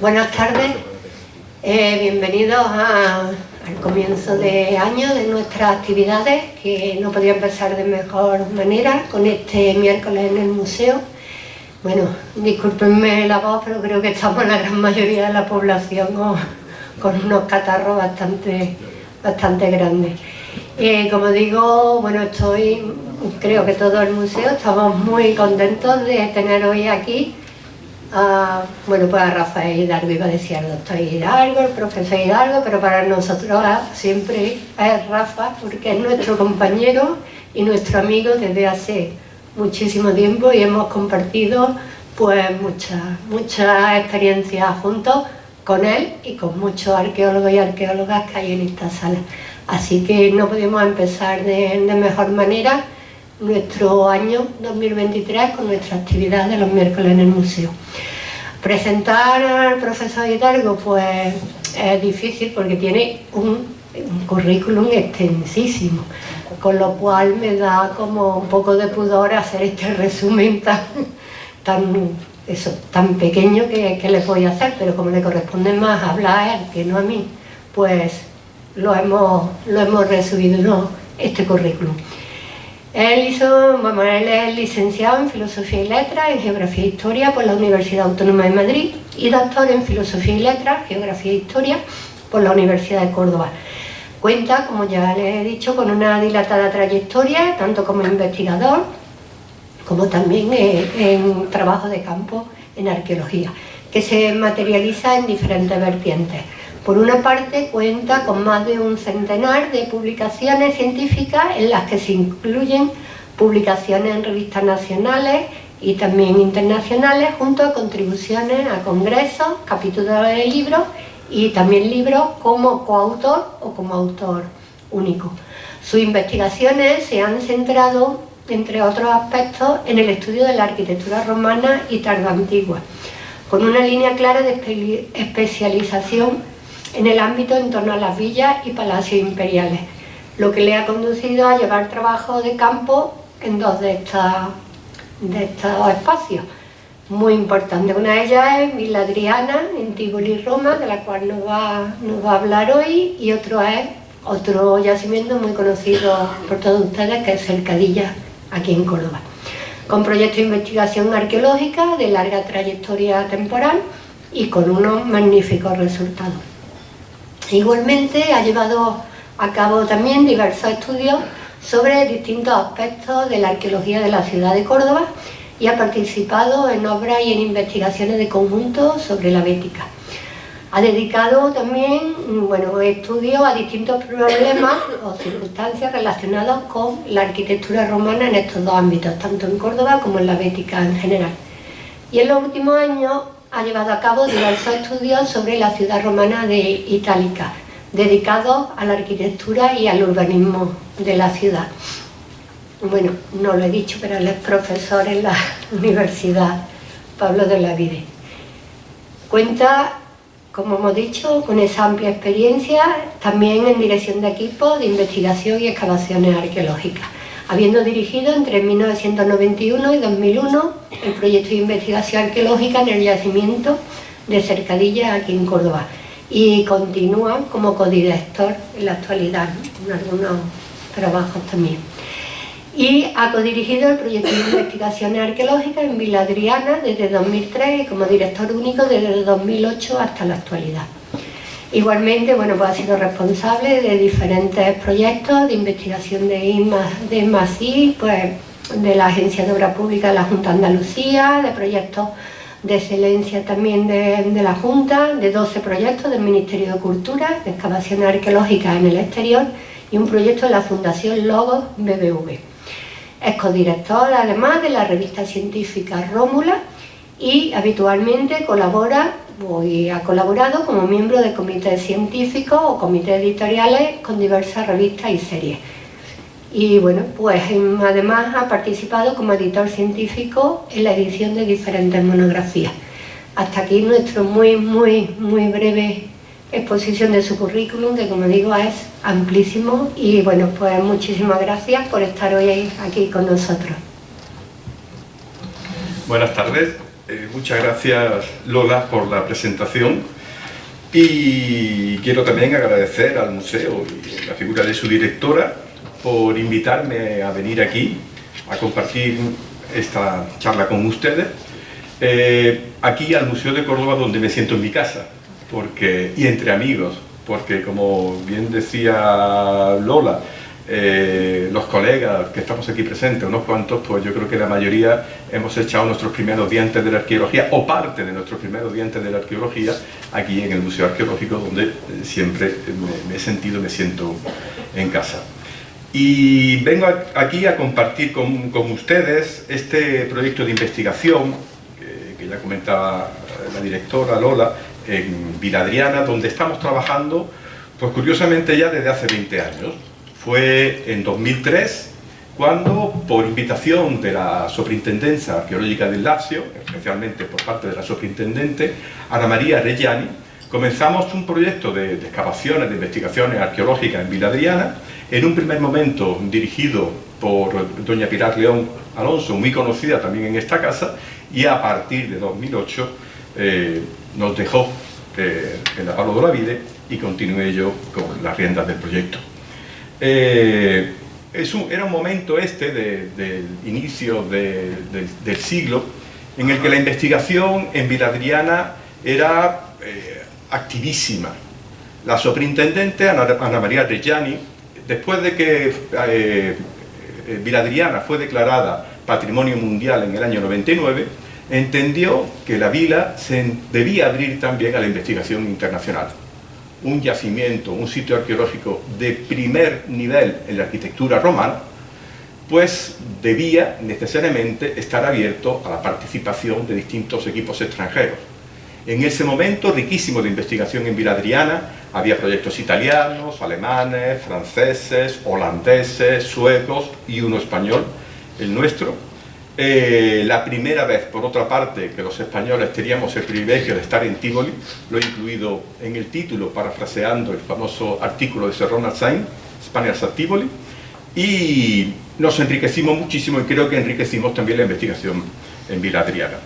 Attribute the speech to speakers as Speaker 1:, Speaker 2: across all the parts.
Speaker 1: Buenas tardes, eh, bienvenidos al comienzo de año de nuestras actividades que no podía empezar de mejor manera con este miércoles en el museo. Bueno, discúlpenme la voz, pero creo que estamos la gran mayoría de la población con unos catarros bastante, bastante grandes. Eh, como digo, bueno, estoy, creo que todo el museo, estamos muy contentos de tener hoy aquí a, bueno, pues a Rafael Hidalgo, iba a decir al doctor Hidalgo, el profesor Hidalgo, pero para nosotros siempre es Rafa, porque es nuestro compañero y nuestro amigo desde hace muchísimo tiempo y hemos compartido pues muchas, muchas experiencias juntos con él y con muchos arqueólogos y arqueólogas que hay en esta sala. Así que no podemos empezar de mejor manera nuestro año 2023 con nuestra actividad de los miércoles en el museo. Presentar al profesor Hidalgo pues es difícil porque tiene un, currículum extensísimo, con lo cual me da como un poco de pudor hacer este resumen tan, tan, eso, tan pequeño que, que les voy a hacer, pero como le corresponde más hablar a él que no a mí, pues lo hemos, lo hemos resumido este currículum. Él, hizo, vamos, él es licenciado en Filosofía y Letras, en Geografía e Historia por la Universidad Autónoma de Madrid y doctor en Filosofía y Letras, Geografía e Historia por la Universidad de Córdoba. Cuenta, como ya les he dicho, con una dilatada trayectoria, tanto como investigador, como también en trabajo de campo en arqueología, que se materializa en diferentes vertientes. Por una parte cuenta con más de un centenar de publicaciones científicas en las que se incluyen publicaciones en revistas nacionales y también internacionales junto a contribuciones a congresos, capítulos de libros y también libros como coautor o como autor único. Sus investigaciones se han centrado, entre otros aspectos, en el estudio de la arquitectura romana y tardoantigua, con una línea clara de especialización en el ámbito en torno a las villas y palacios imperiales, lo que le ha conducido a llevar trabajo de campo en dos de, de estos espacios muy importantes. Una de ellas es Villa Adriana, en Tivoli, Roma, de la cual nos va, nos va a hablar hoy, y otro es otro yacimiento muy conocido por todos ustedes, que es Cercadilla, aquí en Córdoba, con proyectos de investigación arqueológica de larga trayectoria temporal y con unos magníficos resultados. Igualmente ha llevado a cabo también diversos estudios sobre distintos aspectos de la arqueología de la ciudad de Córdoba y ha participado en obras y en investigaciones de conjunto sobre la bética. Ha dedicado también bueno, estudios a distintos problemas o circunstancias relacionados con la arquitectura romana en estos dos ámbitos, tanto en Córdoba como en la bética en general. Y en los últimos años ha llevado a cabo diversos estudios sobre la ciudad romana de Itálica, dedicados a la arquitectura y al urbanismo de la ciudad. Bueno, no lo he dicho, pero él es profesor en la Universidad Pablo de la Vide. Cuenta, como hemos dicho, con esa amplia experiencia también en dirección de equipos de investigación y excavaciones arqueológicas habiendo dirigido entre 1991 y 2001 el proyecto de investigación arqueológica en el yacimiento de Cercadilla aquí en Córdoba y continúa como codirector en la actualidad, en algunos trabajos también. Y ha codirigido el proyecto de investigaciones arqueológicas en Vila Adriana desde 2003 y como director único desde 2008 hasta la actualidad. Igualmente, bueno, pues ha sido responsable de diferentes proyectos de investigación de IMASI, pues de la Agencia de Obras Públicas de la Junta de Andalucía, de proyectos de excelencia también de, la Junta, de 12 proyectos del Ministerio de Cultura, de excavaciones arqueológicas en el exterior y un proyecto de la Fundación Logos BBV. Es codirector además de la revista científica Rómula y habitualmente colabora y ha colaborado como miembro de comités científicos o comités editoriales con diversas revistas y series. Y bueno, pues además ha participado como editor científico en la edición de diferentes monografías. Hasta aquí nuestro muy, muy, muy breve exposición de su currículum, que como digo es amplísimo y bueno, pues muchísimas gracias por estar hoy aquí con nosotros.
Speaker 2: Buenas tardes, Eh, muchas gracias Lola por la presentación y quiero también agradecer al museo y la figura de su directora por invitarme a venir aquí a compartir esta charla con ustedes. Eh, aquí al Museo de Córdoba donde me siento en mi casa porque, y entre amigos, porque como bien decía Lola, eh, los colegas que estamos aquí presentes, unos cuantos, pues yo creo que la mayoría hemos echado nuestros primeros dientes de la arqueología, o parte de nuestros primeros dientes de la arqueología, aquí en el Museo Arqueológico, donde eh, siempre me, he sentido, me siento en casa. Y vengo aquí a compartir con, ustedes este proyecto de investigación, que ya comentaba la directora Lola, en Viladriana, donde estamos trabajando, pues curiosamente ya desde hace 20 años. Fue en 2003 cuando, por invitación de la Superintendencia Arqueológica del Lazio, especialmente por parte de la Superintendente Ana María Reggiani, comenzamos un proyecto de, excavaciones, de investigaciones arqueológicas en Viladriana, en un primer momento dirigido por doña Pilar León Alonso, muy conocida también en esta casa, y a partir de 2008 eh, nos dejó eh, en la de la Vide y continué yo con las riendas del proyecto. Eh, era un momento este del inicio del siglo en el que la investigación en Viladriana era eh, activísima. La superintendente Ana, María Reggiani, después de que eh, Viladriana fue declarada Patrimonio Mundial en el año 99, entendió que la vila se debía abrir también a la investigación internacional un yacimiento, un sitio arqueológico de primer nivel en la arquitectura romana, pues debía necesariamente estar abierto a la participación de distintos equipos extranjeros. En ese momento riquísimo de investigación en Viladriana, había proyectos italianos, alemanes, franceses, holandeses, suecos y uno español, el nuestro, eh, la primera vez, por otra parte, que los españoles teníamos el privilegio de estar en Tivoli, lo he incluido en el título, parafraseando el famoso artículo de Sir Ronald Sain, Spaniards at Tivoli, y nos enriquecimos muchísimo y creo que enriquecimos también la investigación en Vila Adriana.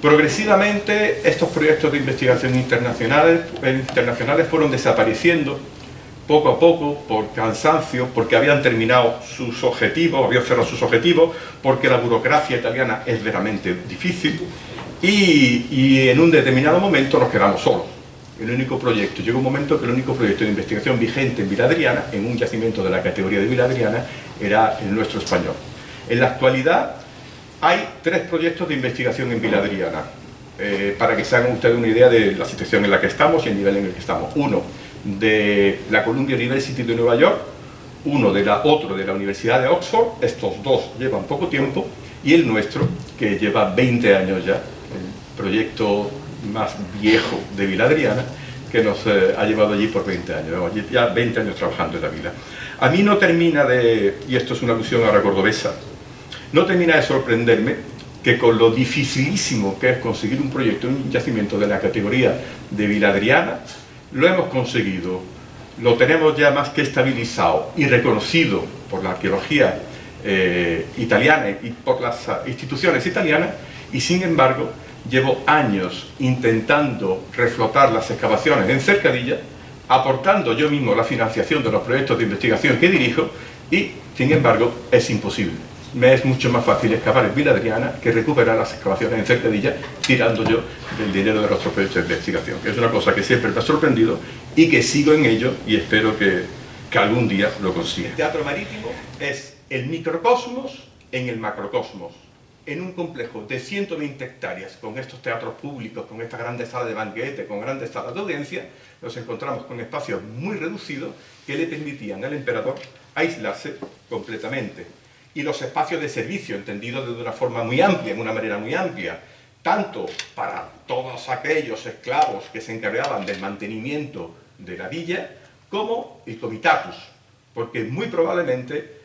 Speaker 2: Progresivamente estos proyectos de investigación internacionales, internacionales fueron desapareciendo poco a poco, por cansancio, porque habían terminado sus objetivos, habían cerrado sus objetivos, porque la burocracia italiana es veramente difícil, y, en un determinado momento nos quedamos solos. El único proyecto, llegó un momento que el único proyecto de investigación vigente en Viladriana, en un yacimiento de la categoría de Viladriana, era el nuestro español. En la actualidad hay tres proyectos de investigación en Viladriana, eh, para que se hagan ustedes una idea de la situación en la que estamos y el nivel en el que estamos. Uno, de la Columbia University de Nueva York, uno de la, otro de la Universidad de Oxford, estos dos llevan poco tiempo, y el nuestro, que lleva 20 años ya, el proyecto más viejo de Vila Adriana, que nos eh, ha llevado allí por 20 años, ya 20 años trabajando en la vila. A mí no termina de, y esto es una alusión a la cordobesa, no termina de sorprenderme que con lo dificilísimo que es conseguir un proyecto, un yacimiento de la categoría de Vila Adriana, lo hemos conseguido, lo tenemos ya más que estabilizado y reconocido por la arqueología eh, italiana y por las instituciones italianas y sin embargo llevo años intentando reflotar las excavaciones en Cercadilla aportando yo mismo la financiación de los proyectos de investigación que dirijo y sin embargo es imposible me es mucho más fácil excavar en Vila Adriana que recuperar las excavaciones en Cercadilla tirando yo del dinero de nuestros proyectos de investigación, que es una cosa que siempre me ha sorprendido y que sigo en ello y espero que, que algún día lo consiga. El teatro marítimo es el microcosmos en el macrocosmos, en un complejo de 120 hectáreas, con estos teatros públicos, con estas grandes salas de banquete, con grandes salas de audiencia, nos encontramos con espacios muy reducidos que le permitían al emperador aislarse completamente y los espacios de servicio, entendidos de una forma muy amplia, en una manera muy amplia, tanto para todos aquellos esclavos que se encargaban del mantenimiento de la villa, como el comitatus, porque muy probablemente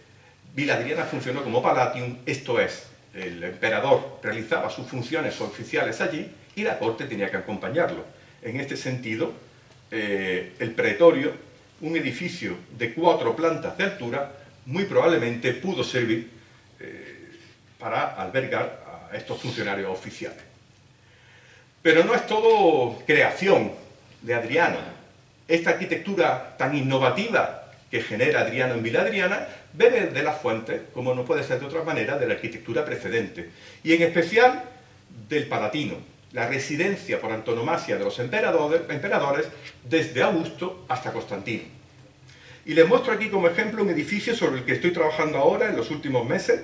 Speaker 2: Viladriana funcionó como palatium, esto es, el emperador realizaba sus funciones oficiales allí y la corte tenía que acompañarlo. En este sentido, eh, el pretorio, un edificio de cuatro plantas de altura, muy probablemente pudo servir eh, para albergar a estos funcionarios oficiales. Pero no es todo creación de Adriano. Esta arquitectura tan innovativa que genera Adriano en Vila Adriana bebe de las fuentes, como no puede ser de otra manera, de la arquitectura precedente. Y en especial del Palatino, la residencia por antonomasia de los emperadores desde Augusto hasta Constantino. Y les muestro aquí como ejemplo un edificio sobre el que estoy trabajando ahora en los últimos meses,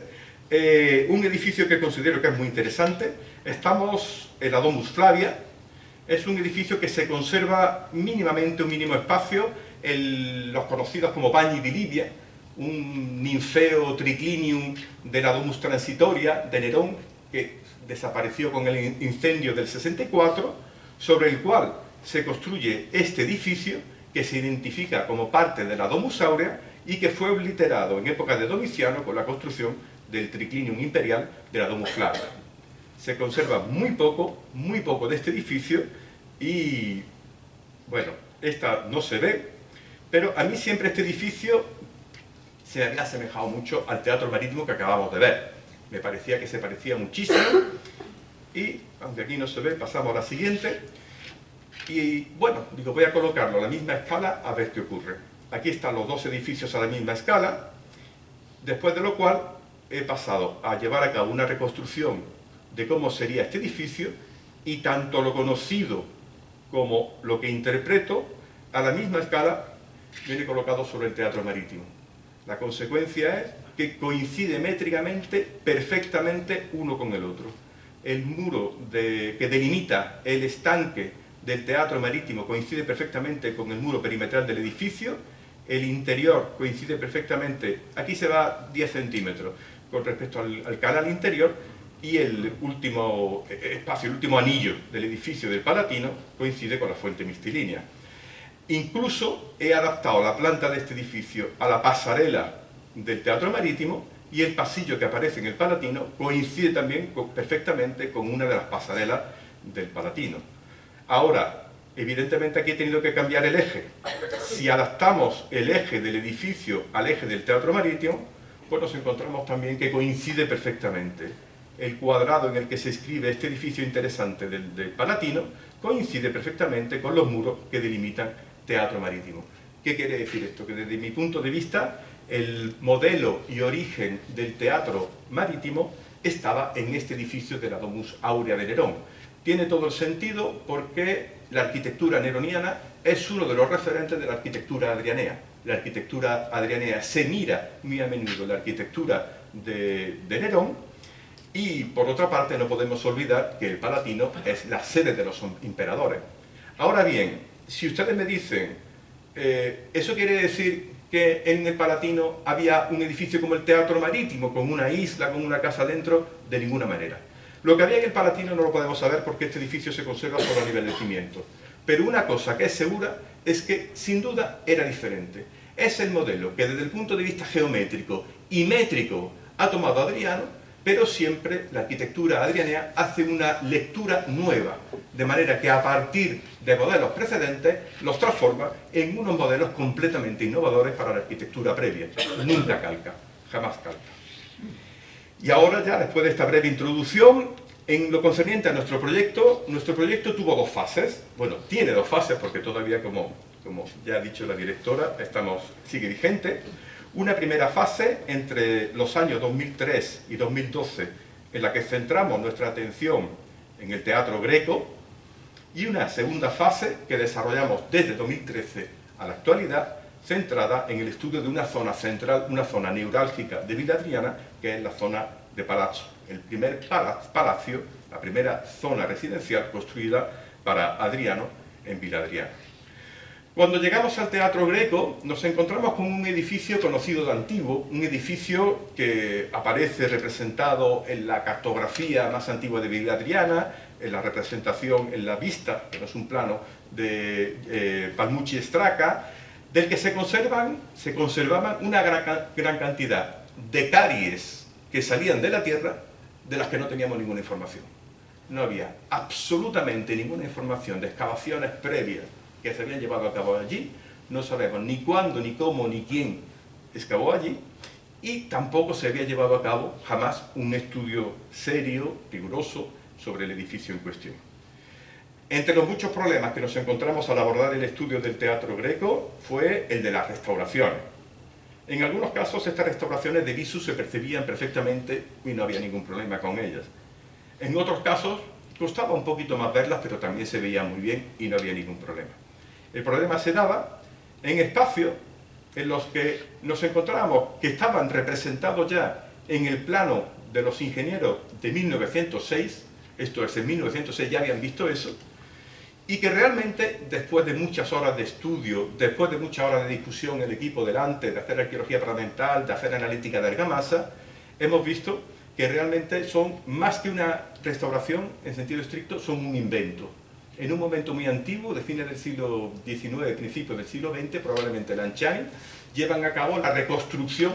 Speaker 2: eh, un edificio que considero que es muy interesante. Estamos en la Domus Flavia, es un edificio que se conserva mínimamente un mínimo espacio, los conocidos como Bagni di Libia, un ninfeo triclinium de la Domus Transitoria de Nerón, que desapareció con el incendio del 64, sobre el cual se construye este edificio que se identifica como parte de la Domus Aurea y que fue obliterado en época de Domiciano con la construcción del triclinium imperial de la Domus Flavia. Se conserva muy poco, muy poco de este edificio y, bueno, esta no se ve, pero a mí siempre este edificio se me había asemejado mucho al teatro marítimo que acabamos de ver. Me parecía que se parecía muchísimo y, aunque aquí no se ve, pasamos a la siguiente. Y bueno, digo, voy a colocarlo a la misma escala a ver qué ocurre. Aquí están los dos edificios a la misma escala, después de lo cual he pasado a llevar a cabo una reconstrucción de cómo sería este edificio y tanto lo conocido como lo que interpreto a la misma escala viene colocado sobre el teatro marítimo. La consecuencia es que coincide métricamente perfectamente uno con el otro. El muro que delimita el estanque del teatro marítimo coincide perfectamente con el muro perimetral del edificio, el interior coincide perfectamente, aquí se va 10 centímetros con respecto al, canal interior, y el último eh, espacio, el último anillo del edificio del Palatino coincide con la fuente mistilínea. Incluso he adaptado la planta de este edificio a la pasarela del Teatro Marítimo y el pasillo que aparece en el Palatino coincide también perfectamente con una de las pasarelas del Palatino. Ahora, evidentemente aquí he tenido que cambiar el eje. Si adaptamos el eje del edificio al eje del Teatro Marítimo, pues nos encontramos también que coincide perfectamente. El cuadrado en el que se escribe este edificio interesante del, Palatino coincide perfectamente con los muros que delimitan Teatro Marítimo. ¿Qué quiere decir esto? Que desde mi punto de vista el modelo y origen del teatro marítimo estaba en este edificio de la Domus Aurea de Nerón. Tiene todo el sentido porque la arquitectura neroniana es uno de los referentes de la arquitectura adrianea. La arquitectura adrianea se mira muy a menudo la arquitectura de, Nerón y por otra parte no podemos olvidar que el Palatino es la sede de los emperadores. Ahora bien, si ustedes me dicen, eh, ¿eso quiere decir que en el Palatino había un edificio como el Teatro Marítimo, con una isla, con una casa dentro? De ninguna manera. Lo que había en el Palatino no lo podemos saber porque este edificio se conserva solo a nivel de cimiento. Pero una cosa que es segura es que, sin duda, era diferente. Es el modelo que desde el punto de vista geométrico y métrico ha tomado Adriano, pero siempre la arquitectura adrianea hace una lectura nueva, de manera que a partir de modelos precedentes los transforma en unos modelos completamente innovadores para la arquitectura previa. Nunca calca, jamás calca. Y ahora ya, después de esta breve introducción, en lo concerniente a nuestro proyecto, nuestro proyecto tuvo dos fases. Bueno, tiene dos fases porque todavía, como, como ya ha dicho la directora, estamos, sigue vigente. Una primera fase entre los años 2003 y 2012, en la que centramos nuestra atención en el teatro greco, y una segunda fase que desarrollamos desde 2013 a la actualidad, centrada en el estudio de una zona central, una zona neurálgica de Villa Adriana, que es la zona de Palazzo, el primer palacio, la primera zona residencial construida para Adriano en Villa Adriana. Cuando llegamos al Teatro Greco nos encontramos con un edificio conocido de antiguo, un edificio que aparece representado en la cartografía más antigua de Villa Adriana, en la representación, en la vista, que no es un plano, de eh, Palmucci Straca, del que se, conservan, se conservaban una gran, cantidad de caries que salían de la tierra de las que no teníamos ninguna información. No había absolutamente ninguna información de excavaciones previas que se habían llevado a cabo allí, no sabemos ni cuándo, ni cómo, ni quién excavó allí, y tampoco se había llevado a cabo jamás un estudio serio, riguroso, sobre el edificio en cuestión. Entre los muchos problemas que nos encontramos al abordar el estudio del teatro greco fue el de las restauraciones. En algunos casos estas restauraciones de visu se percibían perfectamente y no había ningún problema con ellas. En otros casos costaba un poquito más verlas, pero también se veían muy bien y no había ningún problema. El problema se daba en espacios en los que nos encontrábamos que estaban representados ya en el plano de los ingenieros de 1906, esto es, en 1906 ya habían visto eso, y que realmente después de muchas horas de estudio, después de muchas horas de discusión el equipo delante, de hacer arqueología parlamentar, de hacer analítica de argamasa, hemos visto que realmente son más que una restauración en sentido estricto, son un invento. En un momento muy antiguo, de fines del siglo XIX, principios del siglo XX, probablemente Lanciani, llevan a cabo la reconstrucción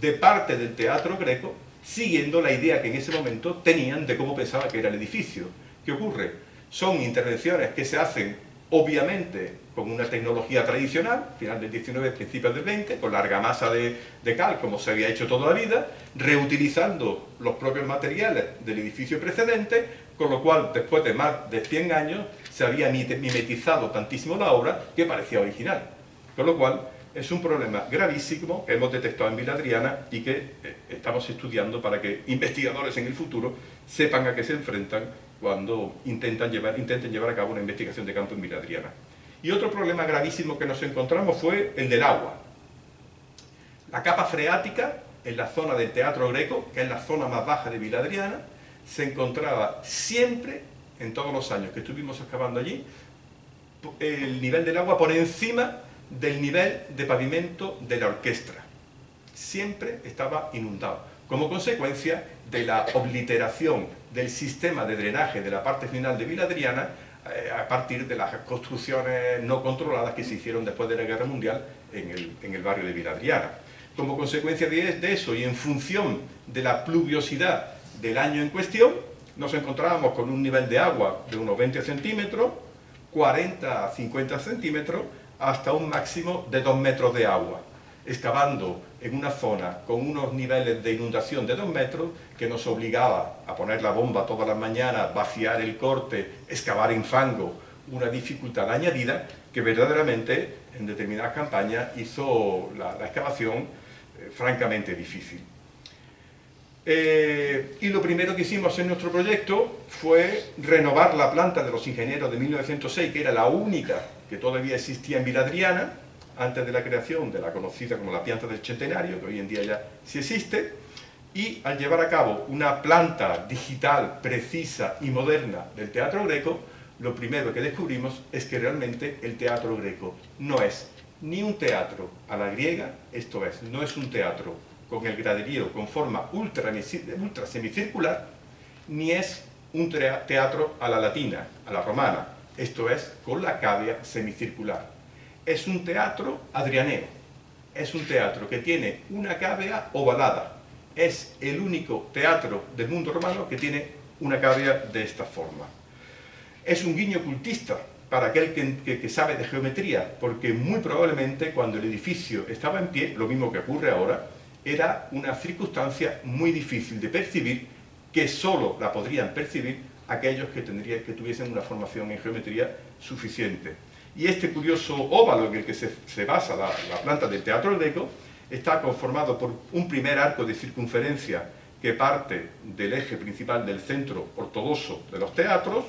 Speaker 2: de parte del teatro greco, siguiendo la idea que en ese momento tenían de cómo pensaba que era el edificio. ¿Qué ocurre? Son intervenciones que se hacen obviamente con una tecnología tradicional, final del 19, principios del 20, con larga masa de, cal, como se había hecho toda la vida, reutilizando los propios materiales del edificio precedente, con lo cual, después de más de 100 años, se había mimetizado tantísimo la obra que parecía original. Con lo cual, es un problema gravísimo que hemos detectado en Vila Adriana y que eh, estamos estudiando para que investigadores en el futuro sepan a qué se enfrentan cuando intentan llevar, intenten llevar a cabo una investigación de campo en Vila Adriana. Y otro problema gravísimo que nos encontramos fue el del agua. La capa freática en la zona del Teatro Greco, que es la zona más baja de Vila Adriana, se encontraba siempre, en todos los años que estuvimos excavando allí, el nivel del agua por encima del nivel de pavimento de la orquesta. Siempre estaba inundado, como consecuencia de la obliteración del sistema de drenaje de la parte final de Viladriana eh, a partir de las construcciones no controladas que se hicieron después de la Guerra Mundial en el, barrio de Viladriana. Como consecuencia de, de eso y en función de la pluviosidad del año en cuestión, nos encontrábamos con un nivel de agua de unos 20 centímetros, 40 a 50 centímetros, hasta un máximo de 2 metros de agua, excavando en una zona con unos niveles de inundación de 2 metros que nos obligaba a poner la bomba todas las mañanas, vaciar el corte, excavar en fango, una dificultad añadida que verdaderamente en determinadas campañas hizo la, excavación eh, francamente difícil. Eh, y lo primero que hicimos en nuestro proyecto fue renovar la planta de los ingenieros de 1906, que era la única que todavía existía en Viladriana, antes de la creación de la conocida como la planta del centenario, que hoy en día ya sí existe, y al llevar a cabo una planta digital precisa y moderna del teatro greco, lo primero que descubrimos es que realmente el teatro greco no es ni un teatro a la griega, esto es, no es un teatro con el graderío con forma ultra, ultra semicircular, ni es un teatro a la latina, a la romana, esto es, con la cavia semicircular. Es un teatro adrianeo, es un teatro que tiene una cavea ovalada, es el único teatro del mundo romano que tiene una cavea de esta forma. Es un guiño cultista para aquel que, que, sabe de geometría, porque muy probablemente cuando el edificio estaba en pie, lo mismo que ocurre ahora, era una circunstancia muy difícil de percibir, que solo la podrían percibir aquellos que, tendrían, que tuviesen una formación en geometría suficiente. Y este curioso óvalo en el que se, basa la, planta del teatro greco está conformado por un primer arco de circunferencia que parte del eje principal del centro ortodoxo de los teatros,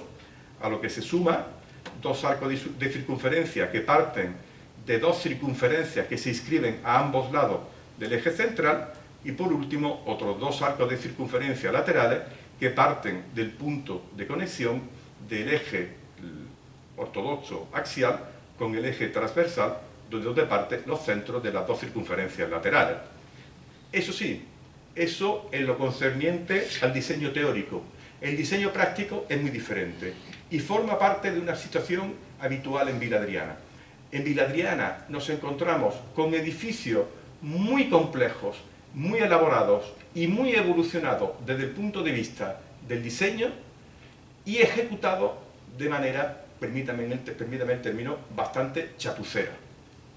Speaker 2: a lo que se suma dos arcos de circunferencia que parten de dos circunferencias que se inscriben a ambos lados del eje central y por último otros dos arcos de circunferencia laterales que parten del punto de conexión del eje ortodoxo axial con el eje transversal donde parten los centros de las dos circunferencias laterales. Eso sí, eso en lo concerniente al diseño teórico. El diseño práctico es muy diferente y forma parte de una situación habitual en Viladriana. En Viladriana nos encontramos con edificios muy complejos, muy elaborados y muy evolucionados desde el punto de vista del diseño y ejecutados de manera, permítame el término, bastante chapucera.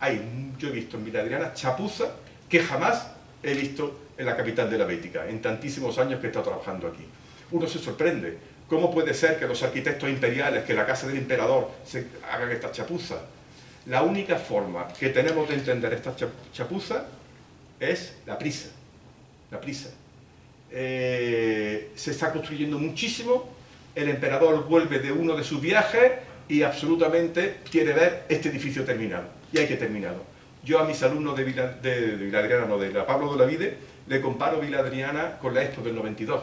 Speaker 2: Hay, yo he visto en Villa Adriana chapuza que jamás he visto en la capital de la Bética, en tantísimos años que he estado trabajando aquí. Uno se sorprende ¿Cómo puede ser que los arquitectos imperiales, que la casa del emperador, hagan esta chapuza? La única forma que tenemos de entender esta chapuza es la prisa. La prisa. Eh, se está construyendo muchísimo, el emperador vuelve de uno de sus viajes y absolutamente quiere ver este edificio terminado. Y hay que terminarlo. Yo a mis alumnos de, Vila, de, Viladriana, no, de la Pablo de la Vide, le comparo Viladriana con la Expo del 92.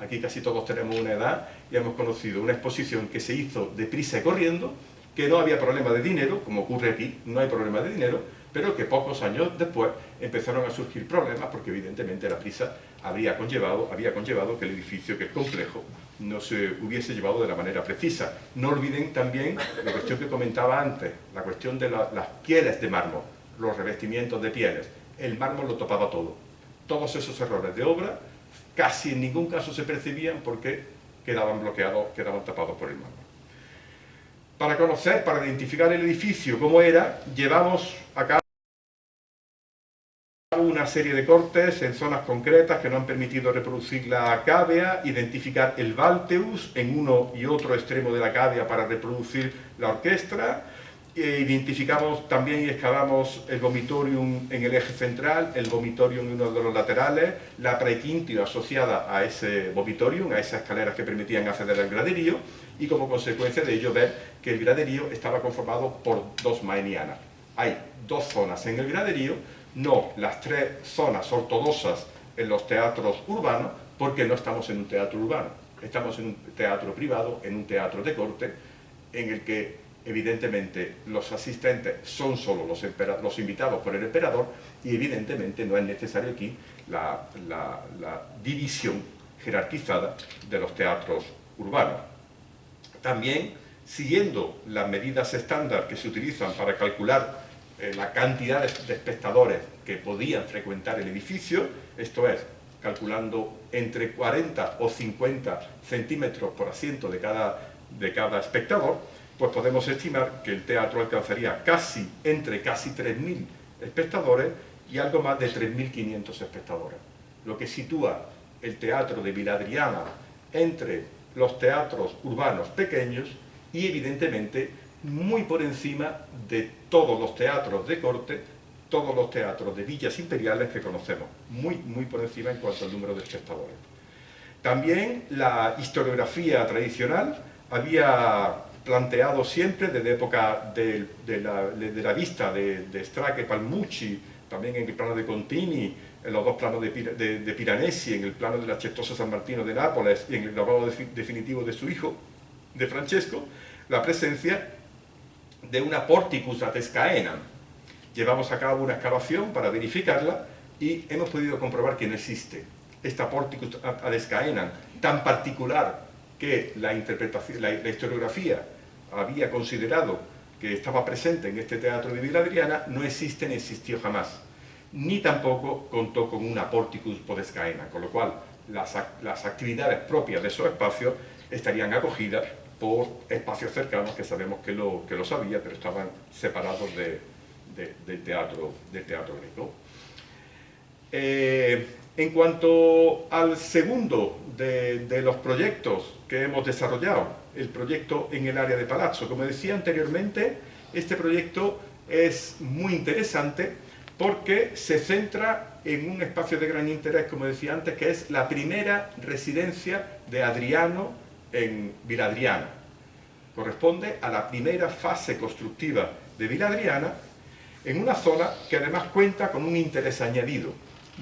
Speaker 2: Aquí casi todos tenemos una edad y hemos conocido una exposición que se hizo deprisa y corriendo, que no había problema de dinero, como ocurre aquí, no hay problema de dinero, pero que pocos años después empezaron a surgir problemas porque evidentemente la prisa habría conllevado, había conllevado que el edificio, que el complejo, no se hubiese llevado de la manera precisa. No olviden también la cuestión que comentaba antes, la cuestión de las pieles de mármol, los revestimientos de pieles. El mármol lo topaba todo. Todos esos errores de obra casi en ningún caso se percibían porque quedaban bloqueados, quedaban tapados por el mármol. Para conocer, para identificar el edificio, cómo era, llevamos a cabo serie de cortes en zonas concretas que no han permitido reproducir la cávea, identificar el Valteus en uno y otro extremo de la cávea para reproducir la orquestra, e identificamos también y excavamos el vomitorium en el eje central, el vomitorium en uno de los laterales, la prequintio asociada a ese vomitorium, a esas escaleras que permitían acceder al graderío, y como consecuencia de ello ver que el graderío estaba conformado por dos maenianas. Hay dos zonas en el graderío, no las tres zonas ortodoxas en los teatros urbanos, porque no estamos en un teatro urbano, estamos en un teatro privado, en un teatro de corte, en el que evidentemente los asistentes son solo los, invitados por el emperador y evidentemente no es necesario aquí la división jerarquizada de los teatros urbanos. También, siguiendo las medidas estándar que se utilizan para calcular eh, la cantidad de, espectadores que podían frecuentar el edificio, esto es, calculando entre 40 o 50 centímetros por asiento de cada, de cada espectador, pues podemos estimar que el teatro alcanzaría casi, entre casi 3.000 espectadores y algo más de 3.500 espectadores, lo que sitúa el teatro de Viladriana entre los teatros urbanos pequeños y evidentemente muy por encima de todos los teatros de corte, todos los teatros de villas imperiales que conocemos, muy, muy por encima en cuanto al número de espectadores. También la historiografía tradicional había planteado siempre desde época de, la, vista de, de Stracke, Palmucci, también en el plano de Contini, en los dos planos de, de, Piranesi, en el plano de la Chestosa San Martino de Nápoles y en el grabado definitivo de su hijo, de Francesco, la presencia de una porticus atescaena. Llevamos a cabo una excavación para verificarla y hemos podido comprobar que no existe. Esta porticus atescaena tan particular que la, interpretación, la, historiografía había considerado que estaba presente en este teatro de Villa Adriana, no existe ni existió jamás. Ni tampoco contó con una porticus podescaena, con lo cual las, las actividades propias de esos espacios estarían acogidas por espacios cercanos que sabemos que lo, que lo sabía, pero estaban separados del, teatro, del teatro griego. Eh, en cuanto al segundo de, los proyectos que hemos desarrollado, el proyecto en el área de Palazzo, como decía anteriormente, este proyecto es muy interesante porque se centra en un espacio de gran interés, como decía antes, que es la primera residencia de Adriano en Viladriana. Corresponde a la primera fase constructiva de Viladriana en una zona que además cuenta con un interés añadido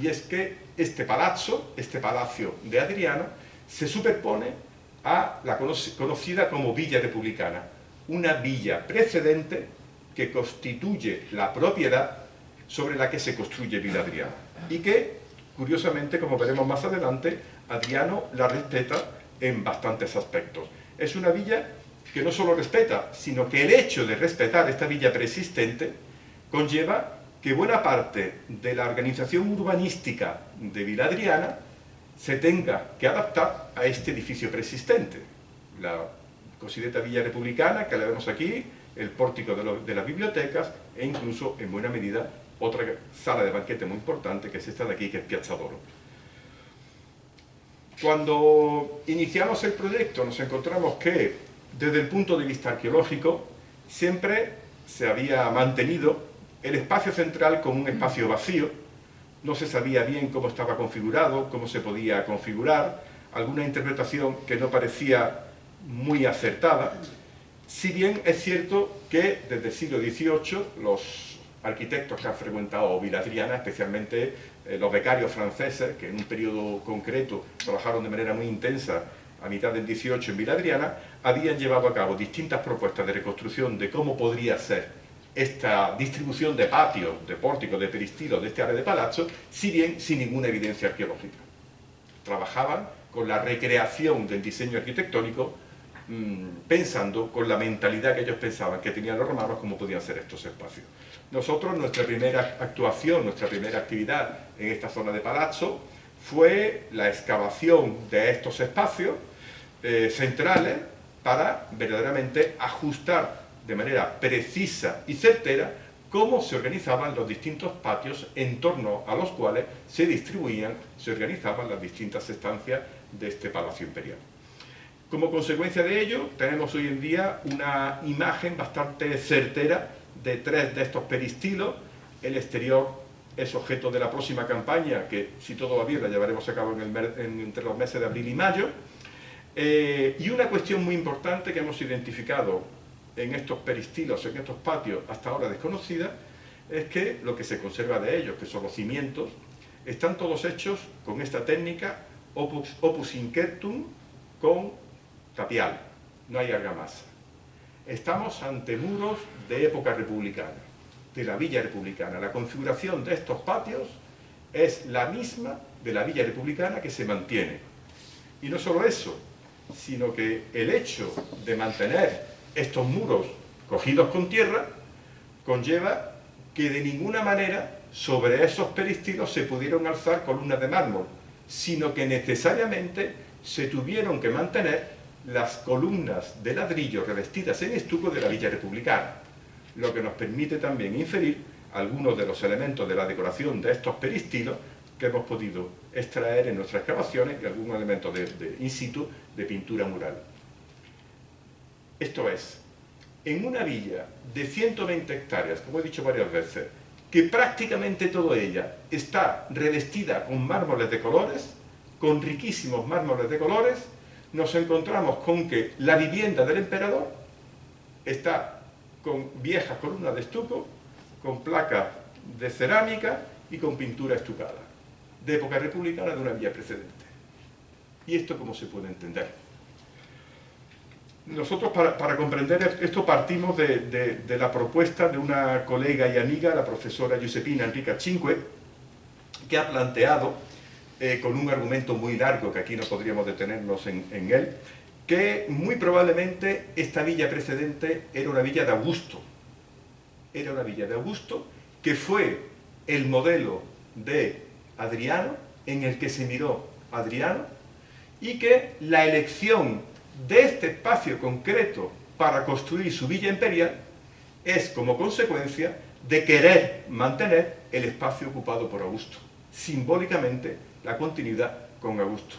Speaker 2: y es que este palazzo, este palacio de Adriano, se superpone a la conocida como Villa Republicana, una villa precedente que constituye la propiedad sobre la que se construye Villa Adriana y que, curiosamente, como veremos más adelante, Adriano la respeta en bastantes aspectos. Es una villa que no solo respeta, sino que el hecho de respetar esta villa preexistente conlleva que buena parte de la organización urbanística de Villa Adriana se tenga que adaptar a este edificio preexistente. La considerada Villa Republicana, que la vemos aquí, el pórtico de, de, las bibliotecas e incluso, en buena medida, otra sala de banquete muy importante, que es esta de aquí, que es Piazza d'Oro. Cuando iniciamos el proyecto nos encontramos que, desde el punto de vista arqueológico, siempre se había mantenido el espacio central como un espacio vacío, no se sabía bien cómo estaba configurado, cómo se podía configurar, alguna interpretación que no parecía muy acertada, si bien es cierto que desde el siglo XVIII los arquitectos que han frecuentado Viladriana, especialmente eh, los becarios franceses, que en un periodo concreto trabajaron de manera muy intensa a mitad del 18 en Viladriana, habían llevado a cabo distintas propuestas de reconstrucción de cómo podría ser esta distribución de patios, de pórticos, de peristilos de este área de palazzo, si bien sin ninguna evidencia arqueológica. Trabajaban con la recreación del diseño arquitectónico Mm, pensando con la mentalidad que ellos pensaban que tenían los romanos cómo podían ser estos espacios. Nosotros, nuestra primera actuación, nuestra primera actividad en esta zona de Palazzo fue la excavación de estos espacios eh, centrales para verdaderamente ajustar de manera precisa y certera cómo se organizaban los distintos patios en torno a los cuales se distribuían, se organizaban las distintas estancias de este palacio imperial. Como consecuencia de ello, tenemos hoy en día una imagen bastante certera de tres de estos peristilos. El exterior es objeto de la próxima campaña, que si todo va bien la llevaremos a cabo entre los meses de abril y mayo. Eh, y una cuestión muy importante que hemos identificado en estos peristilos, en estos patios hasta ahora desconocida, es que lo que se conserva de ellos, que son los cimientos, están todos hechos con esta técnica opus, opus con tapial, no hay argamasa. Estamos ante muros de época republicana, de la villa republicana. La configuración de estos patios es la misma de la villa republicana que se mantiene. Y no solo eso, sino que el hecho de mantener estos muros cogidos con tierra conlleva que de ninguna manera sobre esos peristilos se pudieron alzar columnas de mármol, sino que necesariamente se tuvieron que mantener las columnas de ladrillo revestidas en estuco de la Villa Republicana, lo que nos permite también inferir algunos de los elementos de la decoración de estos peristilos que hemos podido extraer en nuestras excavaciones y algunos elementos de, de in situ de pintura mural. Esto es, en una villa de 120 hectáreas, como he dicho varias veces, que prácticamente toda ella está revestida con mármoles de colores, con riquísimos mármoles de colores, nos encontramos con que la vivienda del emperador está con viejas columnas de estuco, con placas de cerámica y con pintura estucada, de época republicana de una villa precedente. ¿Y esto cómo se puede entender? Nosotros para, comprender esto partimos de, de, la propuesta de una colega y amiga, la profesora Giuseppina Enrica Cinque, que ha planteado eh, con un argumento muy largo, que aquí no podríamos detenernos en, en, él, que muy probablemente esta villa precedente era una villa de Augusto. Era una villa de Augusto que fue el modelo de Adriano, en el que se miró Adriano, y que la elección de este espacio concreto para construir su villa imperial es como consecuencia de querer mantener el espacio ocupado por Augusto, simbólicamente la continuidad con Augusto.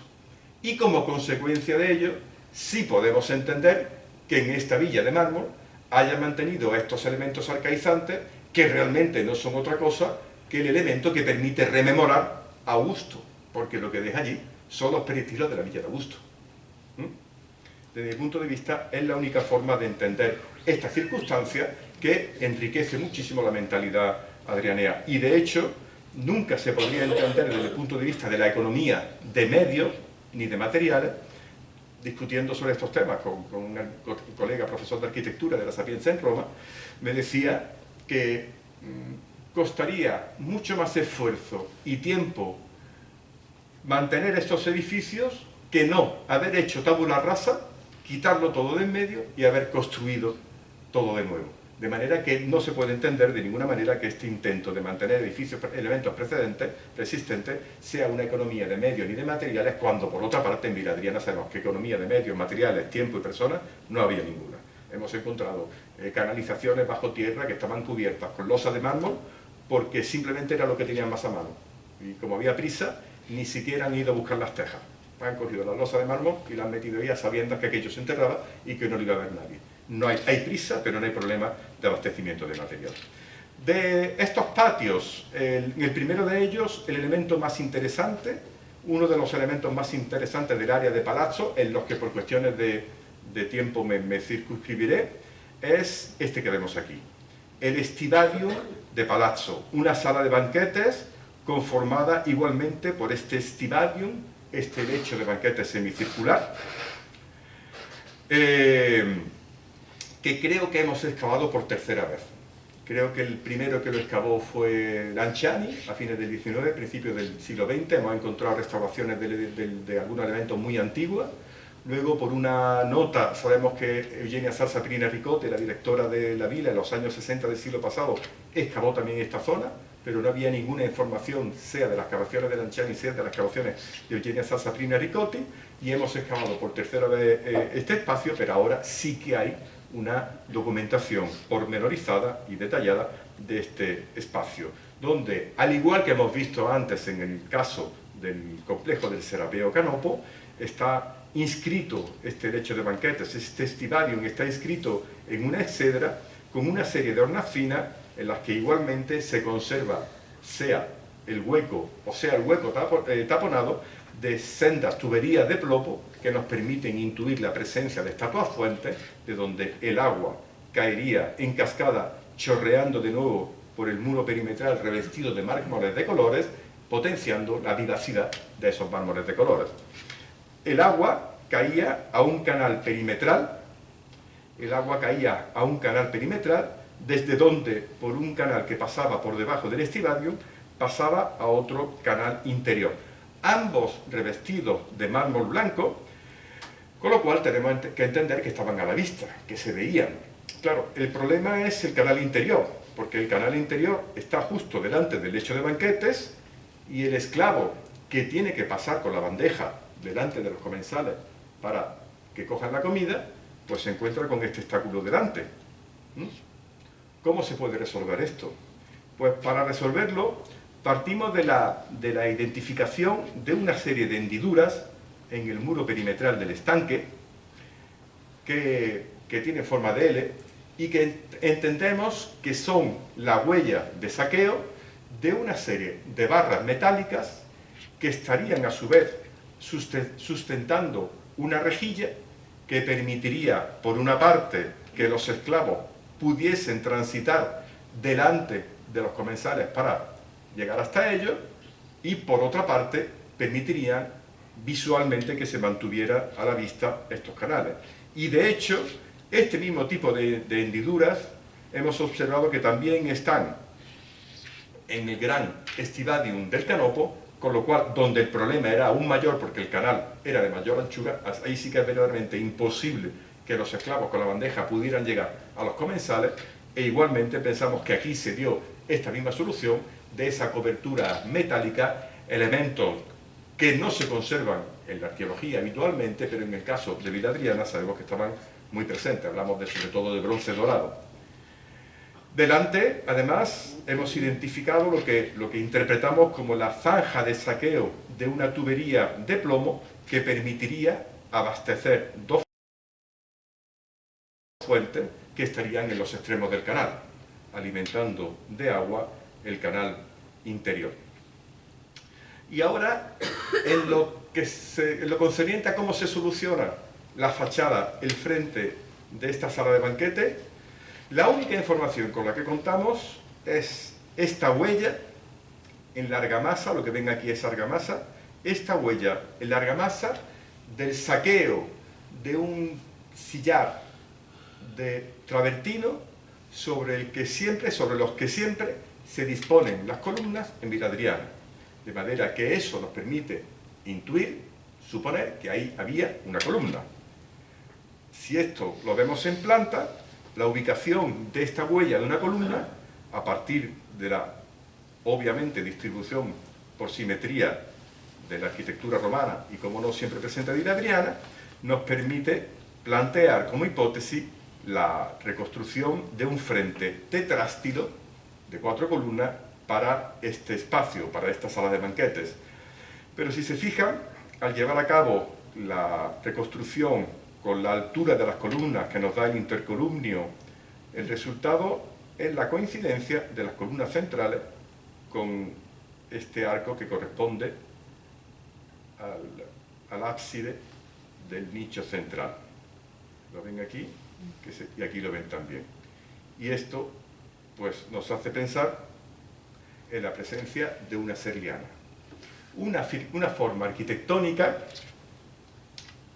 Speaker 2: Y como consecuencia de ello, sí podemos entender que en esta villa de mármol haya mantenido estos elementos arcaizantes que realmente no son otra cosa que el elemento que permite rememorar a Augusto, porque lo que deja allí son los peristilos de la villa de Augusto. ¿Mm? Desde mi punto de vista, es la única forma de entender esta circunstancia que enriquece muchísimo la mentalidad adrianea. Y de hecho, nunca se podría entender desde el punto de vista de la economía de medios ni de materiales, discutiendo sobre estos temas con, un colega profesor de arquitectura de la Sapienza en Roma, me decía que mm, costaría mucho más esfuerzo y tiempo mantener estos edificios que no haber hecho tabula rasa, quitarlo todo de en medio y haber construido todo de nuevo. De manera que no se puede entender de ninguna manera que este intento de mantener edificios, elementos precedentes, persistentes, sea una economía de medios ni de materiales, cuando por otra parte en Viladriana sabemos que economía de medios, materiales, tiempo y personas no había ninguna. Hemos encontrado eh, canalizaciones bajo tierra que estaban cubiertas con losa de mármol porque simplemente era lo que tenían más a mano. Y como había prisa, ni siquiera han ido a buscar las tejas han cogido la losa de mármol y la han metido ahí a sabiendas que aquello se enterraba y que no lo iba a ver nadie. No hay, prisa, pero no hay problema de abastecimiento de material. De estos patios, el, el primero de ellos, el elemento más interesante, uno de los elementos más interesantes del área de Palazzo, en los que por cuestiones de, de tiempo me, me circunscribiré, es este que vemos aquí. El estivario de Palazzo, una sala de banquetes conformada igualmente por este estivarium, este lecho de banquetes semicircular, eh, que creo que hemos excavado por tercera vez. Creo que el primero que lo excavó fue Lanciani, a fines del 19, principios del siglo XX. Hemos encontrado restauraciones de, de, de algunos elementos muy antiguos. Luego, por una nota, sabemos que Eugenia Salsa Pirina Ricote, la directora de la vila en los años 60 del siglo pasado, excavó también esta zona, pero no había ninguna información, sea de las excavaciones de Lanciani, sea de las excavaciones de Eugenia Salsa Pirina Ricote, y hemos excavado por tercera vez eh, este espacio, pero ahora sí que hay una documentación pormenorizada y detallada de este espacio, donde, al igual que hemos visto antes en el caso del complejo del Serapeo Canopo, está inscrito este lecho de banquetes, este estivarium está inscrito en una excedra con una serie de hornacinas en las que igualmente se conserva sea el hueco o sea el hueco eh, taponado de sendas tuberías de plopo que nos permiten intuir la presencia de estatuas fuentes de donde el agua caería en cascada chorreando de nuevo por el muro perimetral revestido de mármoles de colores potenciando la vivacidad de esos mármoles de colores el agua caía a un canal perimetral, el agua caía a un canal perimetral, desde donde, por un canal que pasaba por debajo del estivadio, pasaba a otro canal interior. Ambos revestidos de mármol blanco, con lo cual tenemos que entender que estaban a la vista, que se veían. Claro, el problema es el canal interior, porque el canal interior está justo delante del lecho de banquetes y el esclavo que tiene que pasar con la bandeja delante de los comensales para que cojan la comida, pues se encuentra con este obstáculo delante. ¿Mm? ¿Cómo se puede resolver esto? Pues para resolverlo partimos de la, de la identificación de una serie de hendiduras en el muro perimetral del estanque que, que tiene forma de L y que entendemos que son la huella de saqueo de una serie de barras metálicas que estarían a su vez sustentando una rejilla que permitiría, por una parte, que los esclavos pudiesen transitar delante de los comensales para llegar hasta ellos, y por otra parte, permitirían visualmente que se mantuviera a la vista estos canales. Y de hecho, este mismo tipo de, de hendiduras hemos observado que también están en el gran estivadium del canopo con lo cual, donde el problema era aún mayor porque el canal era de mayor anchura, ahí sí que es verdaderamente imposible que los esclavos con la bandeja pudieran llegar a los comensales e igualmente pensamos que aquí se dio esta misma solución de esa cobertura metálica, elementos que no se conservan en la arqueología habitualmente, pero en el caso de Villa Adriana sabemos que estaban muy presentes, hablamos de, sobre todo de bronce dorado. Delante, además, hemos identificado lo que, lo que interpretamos como la zanja de saqueo de una tubería de plomo que permitiría abastecer dos fuentes que estarían en los extremos del canal, alimentando de agua el canal interior. Y ahora, en lo, que se, en lo concerniente a cómo se soluciona la fachada, el frente de esta sala de banquete, la única información con la que contamos es esta huella en larga masa, lo que ven aquí es argamasa, esta huella en larga masa del saqueo de un sillar de travertino sobre el que siempre, sobre los que siempre se disponen las columnas en Viladriana. De manera que eso nos permite intuir, suponer que ahí había una columna. Si esto lo vemos en planta, la ubicación de esta huella de una columna a partir de la, obviamente, distribución por simetría de la arquitectura romana y como no siempre presente de Adriana, nos permite plantear como hipótesis la reconstrucción de un frente tetrástilo de cuatro columnas para este espacio, para esta sala de banquetes. Pero si se fijan, al llevar a cabo la reconstrucción con la altura de las columnas que nos da el intercolumnio, el resultado es la coincidencia de las columnas centrales con este arco que corresponde al, ábside del nicho central. ¿Lo ven aquí? y aquí lo ven también. Y esto pues, nos hace pensar en la presencia de una serliana. Una, una forma arquitectónica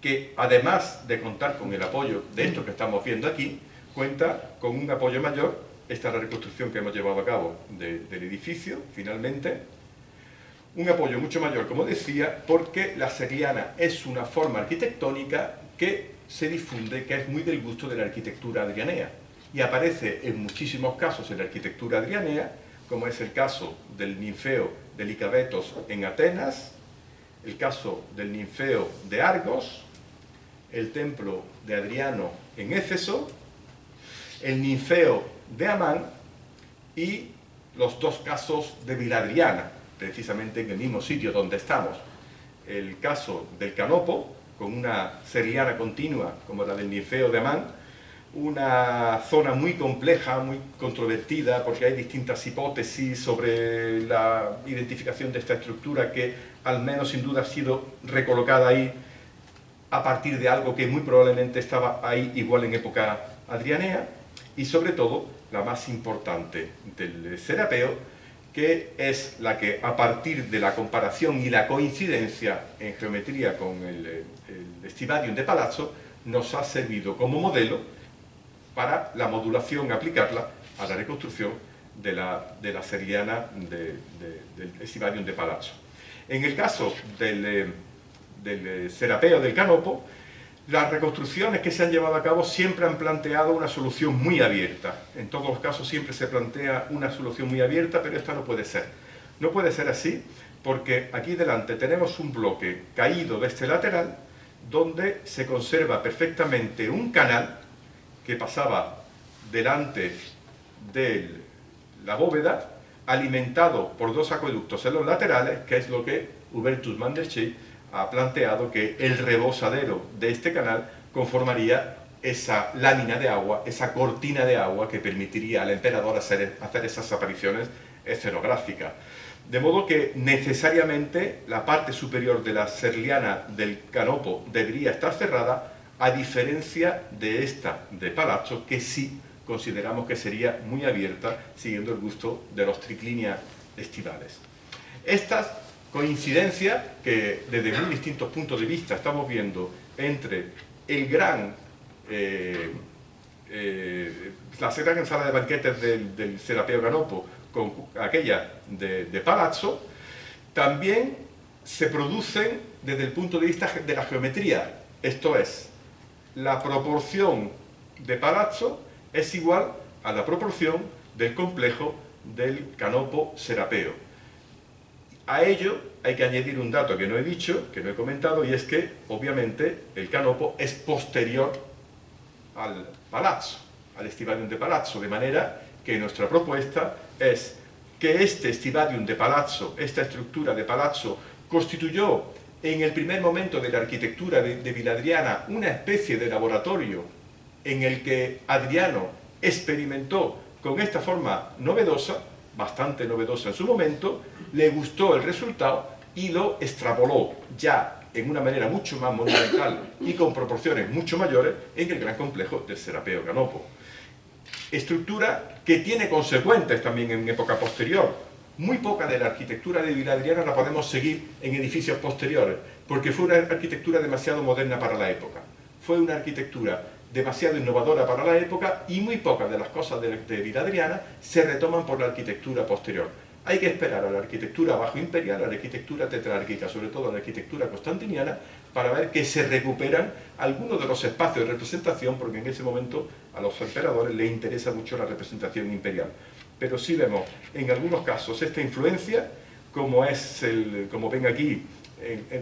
Speaker 2: que además de contar con el apoyo de esto que estamos viendo aquí, cuenta con un apoyo mayor, esta es la reconstrucción que hemos llevado a cabo del edificio, finalmente, un apoyo mucho mayor, como decía, porque la seriana es una forma arquitectónica que se difunde, que es muy del gusto de la arquitectura adrianea, y aparece en muchísimos casos en la arquitectura adrianea, como es el caso del ninfeo de Licabetos en Atenas, el caso del ninfeo de Argos, el templo de Adriano en Éfeso, el ninfeo de Amán y los dos casos de Viladriana, precisamente en el mismo sitio donde estamos. El caso del Canopo, con una seriana continua como la del ninfeo de Amán, una zona muy compleja, muy controvertida, porque hay distintas hipótesis sobre la identificación de esta estructura que al menos sin duda ha sido recolocada ahí a partir de algo que muy probablemente estaba ahí igual en época adrianea, y sobre todo la más importante del serapeo, que es la que a partir de la comparación y la coincidencia en geometría con el, el de Palazzo, nos ha servido como modelo para la modulación, aplicarla a la reconstrucción de la, de la seriana del Estivadium de Palazzo. En el caso del eh, del eh, Serapeo del Canopo, las reconstrucciones que se han llevado a cabo siempre han planteado una solución muy abierta. En todos los casos siempre se plantea una solución muy abierta, pero esta no puede ser. No puede ser así porque aquí delante tenemos un bloque caído de este lateral donde se conserva perfectamente un canal que pasaba delante de la bóveda alimentado por dos acueductos en los laterales, que es lo que Hubertus Manderschei ha planteado que el rebosadero de este canal conformaría esa lámina de agua, esa cortina de agua que permitiría al emperador hacer, hacer esas apariciones escenográficas. De modo que necesariamente la parte superior de la serliana del canopo debería estar cerrada, a diferencia de esta de Palazzo, que sí consideramos que sería muy abierta, siguiendo el gusto de los triclinias estivales. Estas coincidencia que desde muy distintos puntos de vista estamos viendo entre el gran eh, eh, la gran sala de banquetes del, Serapeo Ganopo con aquella de, de, Palazzo, también se producen desde el punto de vista de la geometría, esto es, la proporción de Palazzo es igual a la proporción del complejo del Canopo Serapeo. A ello hay que añadir un dato que no he dicho, que no he comentado, y es que, obviamente, el canopo es posterior al palazzo, al estivadium de palazzo, de manera que nuestra propuesta es que este estivadium de palazzo, esta estructura de palazzo, constituyó en el primer momento de la arquitectura de, Viladriana una especie de laboratorio en el que Adriano experimentó con esta forma novedosa bastante novedosa en su momento, le gustó el resultado y lo extrapoló ya en una manera mucho más monumental y con proporciones mucho mayores en el gran complejo del Serapeo Canopo. Estructura que tiene consecuencias también en época posterior. Muy poca de la arquitectura de Viladriana la podemos seguir en edificios posteriores, porque fue una arquitectura demasiado moderna para la época. Fue una arquitectura demasiado innovadora para la época y muy pocas de las cosas de, de Adriana se retoman por la arquitectura posterior. Hay que esperar a la arquitectura bajo imperial, a la arquitectura tetrárquica, sobre todo a la arquitectura constantiniana, para ver que se recuperan algunos de los espacios de representación, porque en ese momento a los emperadores les interesa mucho la representación imperial. Pero sí vemos en algunos casos esta influencia, como, es el, como ven aquí,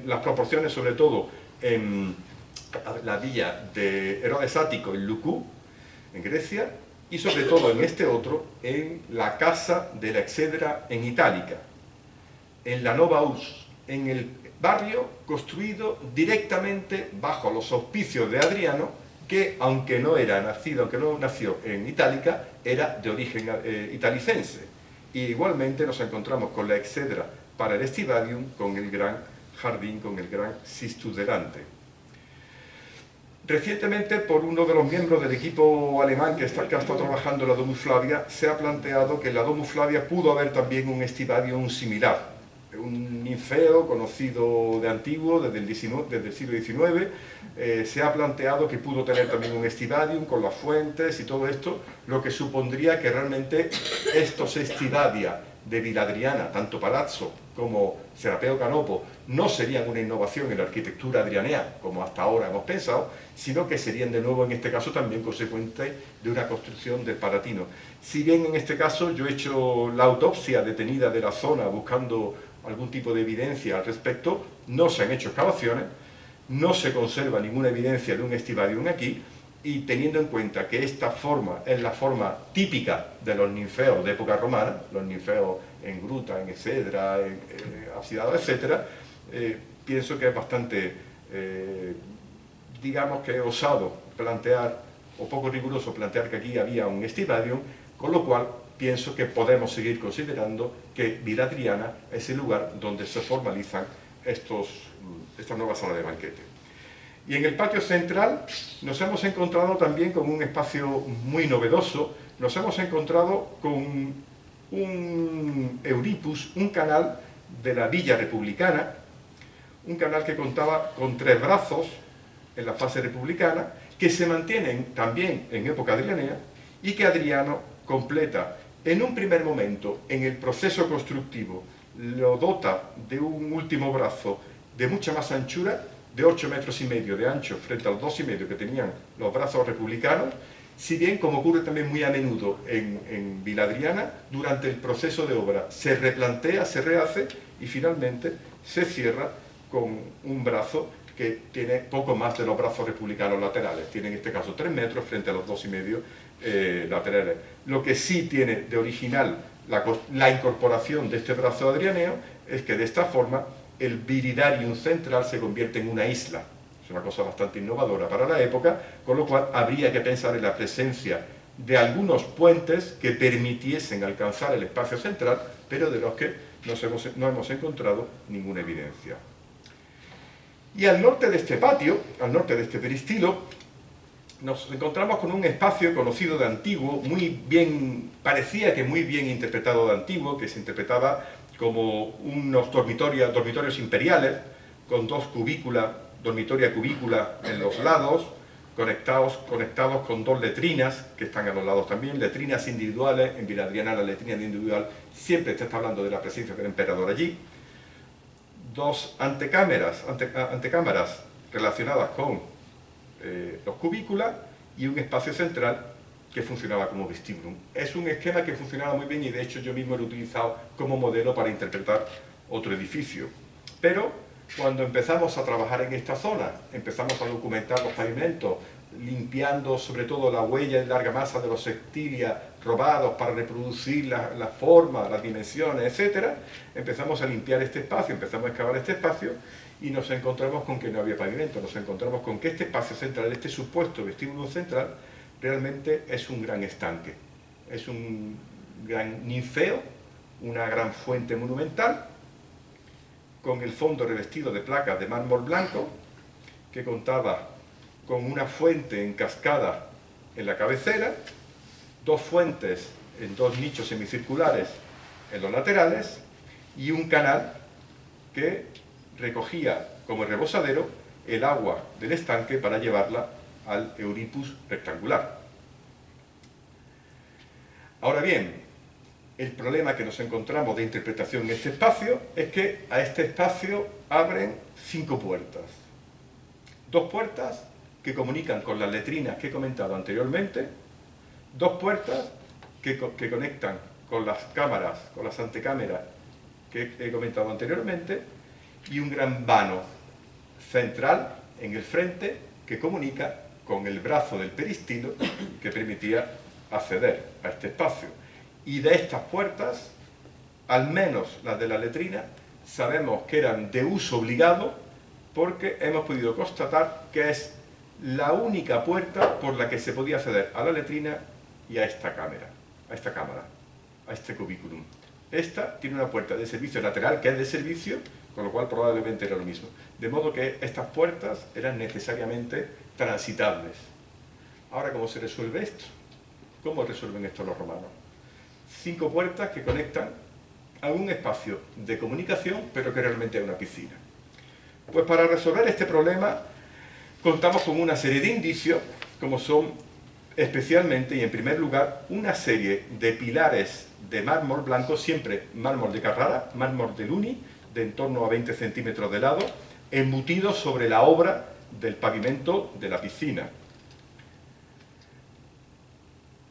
Speaker 2: las proporciones sobre todo en la villa de Herodes Ático en Lucú, en Grecia, y sobre todo en este otro, en la casa de la Excedra en Itálica, en la Nova Urs, en el barrio construido directamente bajo los auspicios de Adriano, que aunque no era nacido, aunque no nació en Itálica, era de origen eh, italicense. Y igualmente nos encontramos con la excedra para el Estivadium, con el gran jardín, con el gran Sistus delante. Recientemente, por uno de los miembros del equipo alemán que, está, que ha trabajando en la Domus Flavia, se ha planteado que en la Domus Flavia pudo haber también un Estivadium similar, un ninfeo conocido de antiguo, desde el, siglo XIX, eh, se ha planteado que pudo tener también un estivadium con las fuentes y todo esto, lo que supondría que realmente estos estivadia de Viladriana, tanto Palazzo como Serapeo Canopo, no serían una innovación en la arquitectura adrianea, como hasta ahora hemos pensado, sino que serían de nuevo en este caso también consecuentes de una construcción del Palatino. Si bien en este caso yo he hecho la autopsia detenida de la zona buscando algún tipo de evidencia al respecto, no se han hecho excavaciones, no se conserva ninguna evidencia de un estivadium aquí, y teniendo en cuenta que esta forma es la forma típica de los ninfeos de época romana, los ninfeos en gruta, en excedra, en, en etc., eh, pienso que es bastante, eh, digamos que osado plantear, o poco riguroso plantear que aquí había un estivadium, con lo cual pienso que podemos seguir considerando que Vila Adriana es el lugar donde se formalizan estos, estas nuevas salas de banquete. Y en el patio central nos hemos encontrado también con un espacio muy novedoso, nos hemos encontrado con un Euripus, un canal de la Villa Republicana, un canal que contaba con tres brazos en la fase republicana, que se mantienen también en época adrianea y que Adriano completa en un primer momento, en el proceso constructivo, lo dota de un último brazo de mucha más anchura, de 8 metros y medio de ancho frente a los 2 y medio que tenían los brazos republicanos, si bien, como ocurre también muy a menudo en, Viladriana, durante el proceso de obra se replantea, se rehace y finalmente se cierra con un brazo que tiene poco más de los brazos republicanos laterales. Tiene en este caso 3 metros frente a los 2,5 y medio eh, laterales. Lo que sí tiene de original la, incorporación de este brazo adrianeo es que de esta forma el viridarium central se convierte en una isla. Es una cosa bastante innovadora para la época, con lo cual habría que pensar en la presencia de algunos puentes que permitiesen alcanzar el espacio central, pero de los que no hemos encontrado ninguna evidencia. Y al norte de este patio, al norte de este peristilo, nos encontramos con un espacio conocido de antiguo, muy bien, parecía que muy bien interpretado de antiguo, que se interpretaba como unos dormitorios, dormitorios imperiales, con dos cubículas, dormitoria cubícula en los lados, conectados, conectados con dos letrinas, que están a los lados también, letrinas individuales, en Viladriana la letrina individual siempre está hablando de la presencia del emperador allí, dos antecámaras, ante, antecámaras relacionadas con eh, los cubículas y un espacio central que funcionaba como vestíbulo. Es un esquema que funcionaba muy bien y de hecho yo mismo lo he utilizado como modelo para interpretar otro edificio. Pero cuando empezamos a trabajar en esta zona, empezamos a documentar los pavimentos, limpiando sobre todo la huella de larga masa de los sextilias robados para reproducir la, la forma, las dimensiones, etc. Empezamos a limpiar este espacio, empezamos a excavar este espacio y nos encontramos con que no había pavimento, nos encontramos con que este espacio central, este supuesto vestíbulo central, realmente es un gran estanque, es un gran ninfeo, una gran fuente monumental, con el fondo revestido de placas de mármol blanco, que contaba con una fuente en cascada en la cabecera, dos fuentes en dos nichos semicirculares en los laterales y un canal que recogía como rebosadero el agua del estanque para llevarla al Euripus rectangular. Ahora bien, el problema que nos encontramos de interpretación en este espacio es que a este espacio abren cinco puertas. Dos puertas que comunican con las letrinas que he comentado anteriormente, dos puertas que, que conectan con las cámaras, con las antecámaras que he comentado anteriormente, y un gran vano central en el frente que comunica con el brazo del peristilo que permitía acceder a este espacio. Y de estas puertas, al menos las de la letrina, sabemos que eran de uso obligado porque hemos podido constatar que es la única puerta por la que se podía acceder a la letrina y a esta cámara, a esta cámara, a este cubículum. Esta tiene una puerta de servicio lateral que es de servicio, con lo cual probablemente era lo mismo. De modo que estas puertas eran necesariamente transitables. Ahora, ¿cómo se resuelve esto? ¿Cómo resuelven esto los romanos? Cinco puertas que conectan a un espacio de comunicación, pero que realmente es una piscina. Pues para resolver este problema contamos con una serie de indicios, como son especialmente y en primer lugar una serie de pilares de mármol blanco, siempre mármol de Carrara, mármol de Luni, de en torno a 20 centímetros de lado, embutidos sobre la obra del pavimento de la piscina.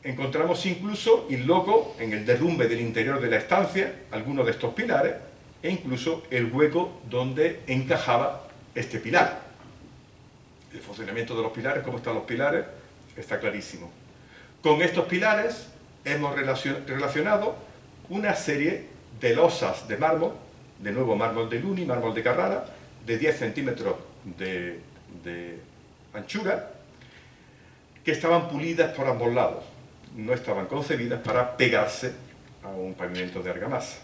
Speaker 2: Encontramos incluso, y loco, en el derrumbe del interior de la estancia, algunos de estos pilares, e incluso el hueco donde encajaba este pilar. El funcionamiento de los pilares, cómo están los pilares, está clarísimo. Con estos pilares hemos relacionado una serie de losas de mármol, de nuevo mármol de Luni, mármol de Carrara, de 10 centímetros de, de anchura, que estaban pulidas por ambos lados. No estaban concebidas para pegarse a un pavimento de argamasa.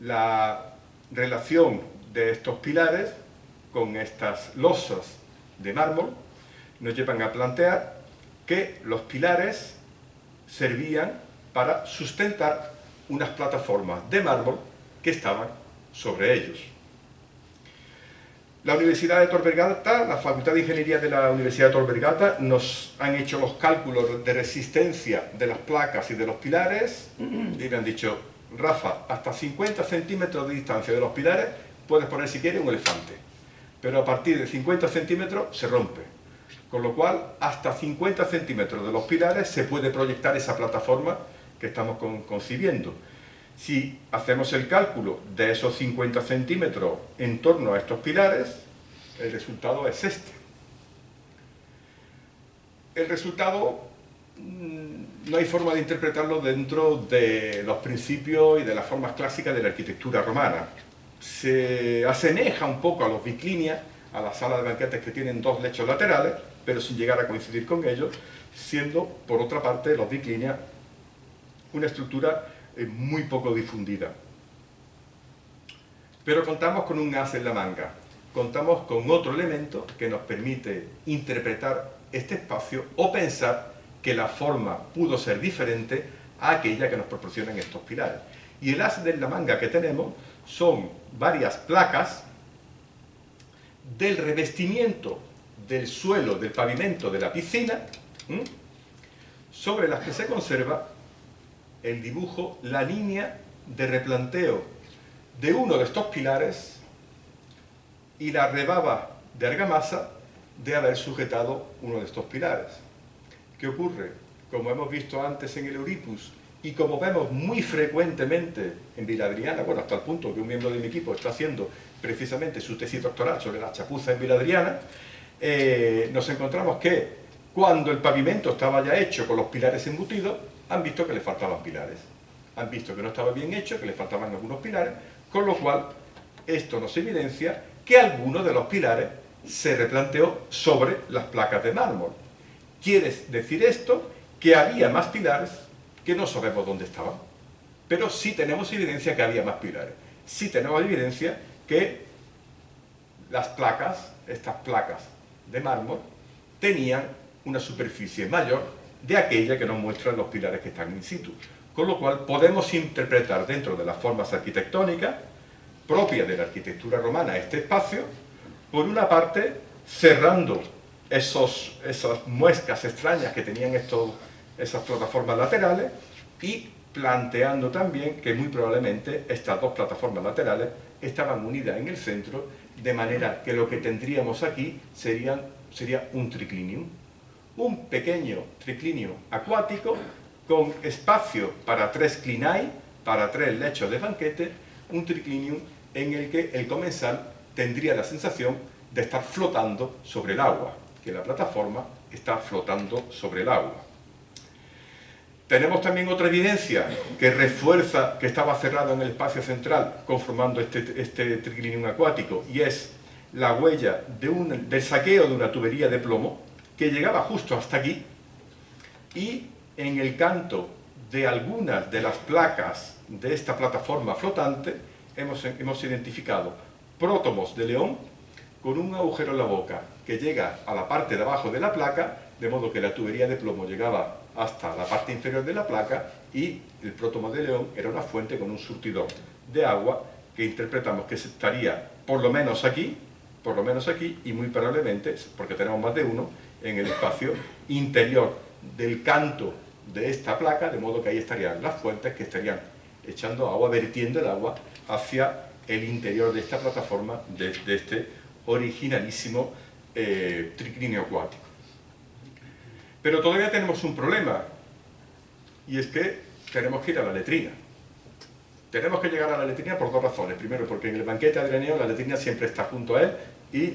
Speaker 2: La relación de estos pilares con estas losas de mármol nos llevan a plantear que los pilares servían para sustentar unas plataformas de mármol que estaban sobre ellos. La Universidad de Tor Vergata, la Facultad de Ingeniería de la Universidad de Tor Vergata, nos han hecho los cálculos de resistencia de las placas y de los pilares y me han dicho, Rafa, hasta 50 centímetros de distancia de los pilares puedes poner si quieres un elefante pero a partir de 50 centímetros se rompe. Con lo cual, hasta 50 centímetros de los pilares se puede proyectar esa plataforma que estamos concibiendo. Si hacemos el cálculo de esos 50 centímetros en torno a estos pilares, el resultado es este. El resultado mm, no hay forma de interpretarlo dentro de los principios y de las formas clásicas de la arquitectura romana se asemeja un poco a los biclinias, a las salas de banquetes que tienen dos lechos laterales, pero sin llegar a coincidir con ellos, siendo, por otra parte, los biclinias una estructura eh, muy poco difundida. Pero contamos con un as en la manga, contamos con otro elemento que nos permite interpretar este espacio o pensar que la forma pudo ser diferente a aquella que nos proporcionan estos pilares. Y el as en la manga que tenemos son varias placas del revestimiento del suelo del pavimento de la piscina, sobre las que se conserva el dibujo, la línea de replanteo de uno de estos pilares y la rebaba de argamasa de haber sujetado uno de estos pilares. ¿Qué ocurre? Como hemos visto antes en el Euripus, y como vemos muy frecuentemente en Viladriana, bueno, hasta el punto que un miembro de mi equipo está haciendo precisamente su tesis doctoral sobre la chapuza en Viladriana, eh, nos encontramos que cuando el pavimento estaba ya hecho con los pilares embutidos, han visto que le faltaban pilares. Han visto que no estaba bien hecho, que le faltaban algunos pilares, con lo cual esto nos evidencia que alguno de los pilares se replanteó sobre las placas de mármol. Quiere decir esto que había más pilares que no sabemos dónde estaban. Pero sí tenemos evidencia que había más pilares. Sí tenemos evidencia que las placas, estas placas de mármol, tenían una superficie mayor de aquella que nos muestran los pilares que están in situ. Con lo cual podemos interpretar dentro de las formas arquitectónicas propias de la arquitectura romana este espacio, por una parte cerrando esos, esas muescas extrañas que tenían estos esas plataformas laterales y planteando también que muy probablemente estas dos plataformas laterales estaban unidas en el centro, de manera que lo que tendríamos aquí serían, sería un triclinium. Un pequeño triclinio acuático con espacio para tres clinai, para tres lechos de banquete, un triclinium en el que el comensal tendría la sensación de estar flotando sobre el agua, que la plataforma está flotando sobre el agua. Tenemos también otra evidencia que refuerza que estaba cerrado en el espacio central conformando este, este triclinium acuático y es la huella del saqueo de una tubería de plomo que llegaba justo hasta aquí y en el canto de algunas de las placas de esta plataforma flotante hemos, hemos identificado prótomos de león con un agujero en la boca que llega a la parte de abajo de la placa, de modo que la tubería de plomo llegaba hasta la parte inferior de la placa y el prótomo de león era una fuente con un surtidor de agua que interpretamos que estaría por lo menos aquí, por lo menos aquí y muy probablemente, porque tenemos más de uno, en el espacio interior del canto de esta placa, de modo que ahí estarían las fuentes que estarían echando agua, vertiendo el agua hacia el interior de esta plataforma, de, este originalísimo eh, triclinio acuático. Pero todavía tenemos un problema, y es que tenemos que ir a la letrina. Tenemos que llegar a la letrina por dos razones. Primero, porque en el banquete adreneo la letrina siempre está junto a él, y,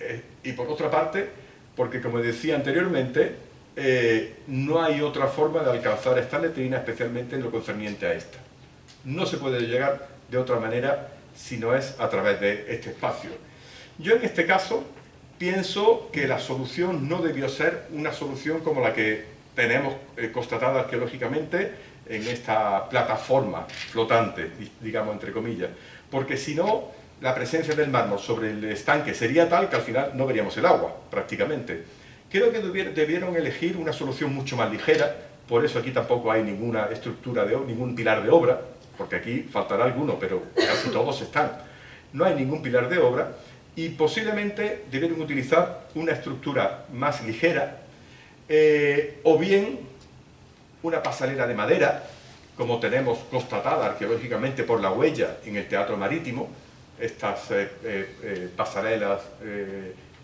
Speaker 2: eh, y por otra parte, porque como decía anteriormente, eh, no hay otra forma de alcanzar esta letrina, especialmente en lo concerniente a esta. No se puede llegar de otra manera si no es a través de este espacio. Yo en este caso pienso que la solución no debió ser una solución como la que tenemos eh, constatada arqueológicamente en esta plataforma flotante, digamos entre comillas, porque si no, la presencia del mármol sobre el estanque sería tal que al final no veríamos el agua, prácticamente. Creo que debieron elegir una solución mucho más ligera, por eso aquí tampoco hay ninguna estructura, de ningún pilar de obra, porque aquí faltará alguno, pero casi todos están. No hay ningún pilar de obra, y posiblemente debieron utilizar una estructura más ligera eh, o bien una pasarela de madera como tenemos constatada arqueológicamente por la huella en el teatro marítimo estas eh, eh, pasarelas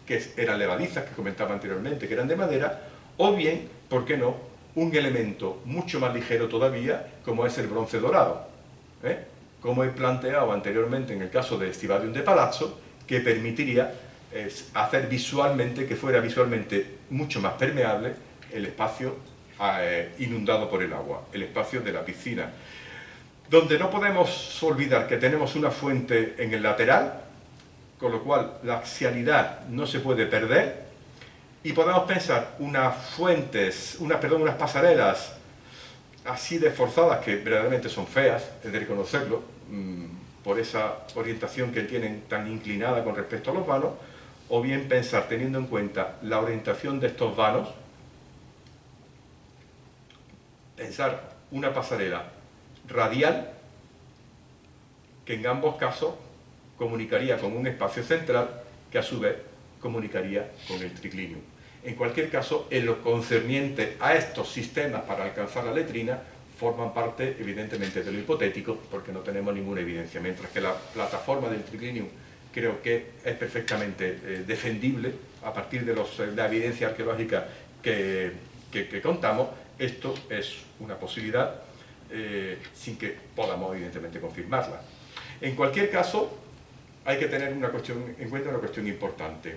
Speaker 2: que eran levadizas que comentaba anteriormente que eran de madera o bien, ¿por qué no?, un elemento mucho más ligero todavía como es el bronce dorado como he planteado anteriormente en el caso de Estivadium de Palazzo que permitiría hacer visualmente, que fuera visualmente mucho más permeable el espacio eh, inundado por el agua, el espacio de la piscina. Donde no podemos olvidar que tenemos una fuente en el lateral, con lo cual la axialidad no se puede perder, y podemos pensar unas fuentes, una, perdón, unas pasarelas así de forzadas que verdaderamente son feas, es de reconocerlo, mm, por esa orientación que tienen tan inclinada con respecto a los vanos, o bien pensar, teniendo en cuenta la orientación de estos vanos, pensar una pasarela radial que en ambos casos comunicaría con un espacio central que a su vez comunicaría con el triclinium. En cualquier caso, en lo concerniente a estos sistemas para alcanzar la letrina, forman parte evidentemente de lo hipotético porque no tenemos ninguna evidencia, mientras que la plataforma del triclinium creo que es perfectamente eh, defendible a partir de, los, la evidencia arqueológica que, que, contamos, esto es una posibilidad eh, sin que podamos evidentemente confirmarla. En cualquier caso, hay que tener en cuenta una cuestión importante.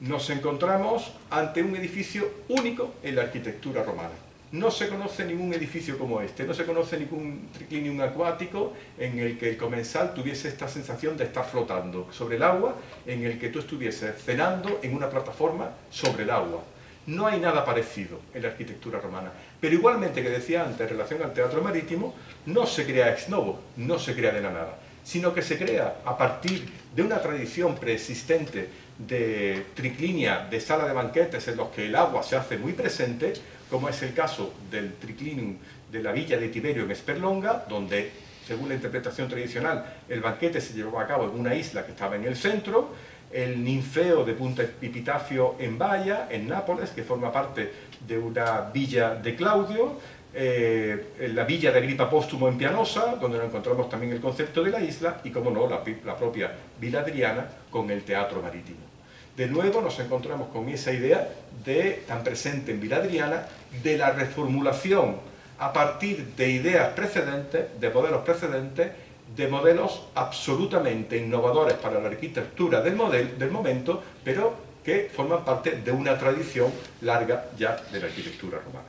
Speaker 2: Nos encontramos ante un edificio único en la arquitectura romana no se conoce ningún edificio como este, no se conoce ningún triclinium acuático en el que el comensal tuviese esta sensación de estar flotando sobre el agua, en el que tú estuvieses cenando en una plataforma sobre el agua. No hay nada parecido en la arquitectura romana. Pero igualmente que decía antes, en relación al teatro marítimo, no se crea ex novo, no se crea de la nada, sino que se crea a partir de una tradición preexistente de triclinia, de sala de banquetes en los que el agua se hace muy presente, como es el caso del triclinium de la villa de Tiberio en Esperlonga, donde, según la interpretación tradicional, el banquete se llevó a cabo en una isla que estaba en el centro, el ninfeo de Punta Epitafio en Baia, en Nápoles, que forma parte de una villa de Claudio, eh, la villa de Agripa Póstumo en Pianosa, donde encontramos también el concepto de la isla, y como no, la, la propia Villa Adriana con el teatro marítimo. De nuevo nos encontramos con esa idea de, tan presente en Viladriana, de la reformulación a partir de ideas precedentes, de modelos precedentes, de modelos absolutamente innovadores para la arquitectura del, del momento, pero que forman parte de una tradición larga ya de la arquitectura romana.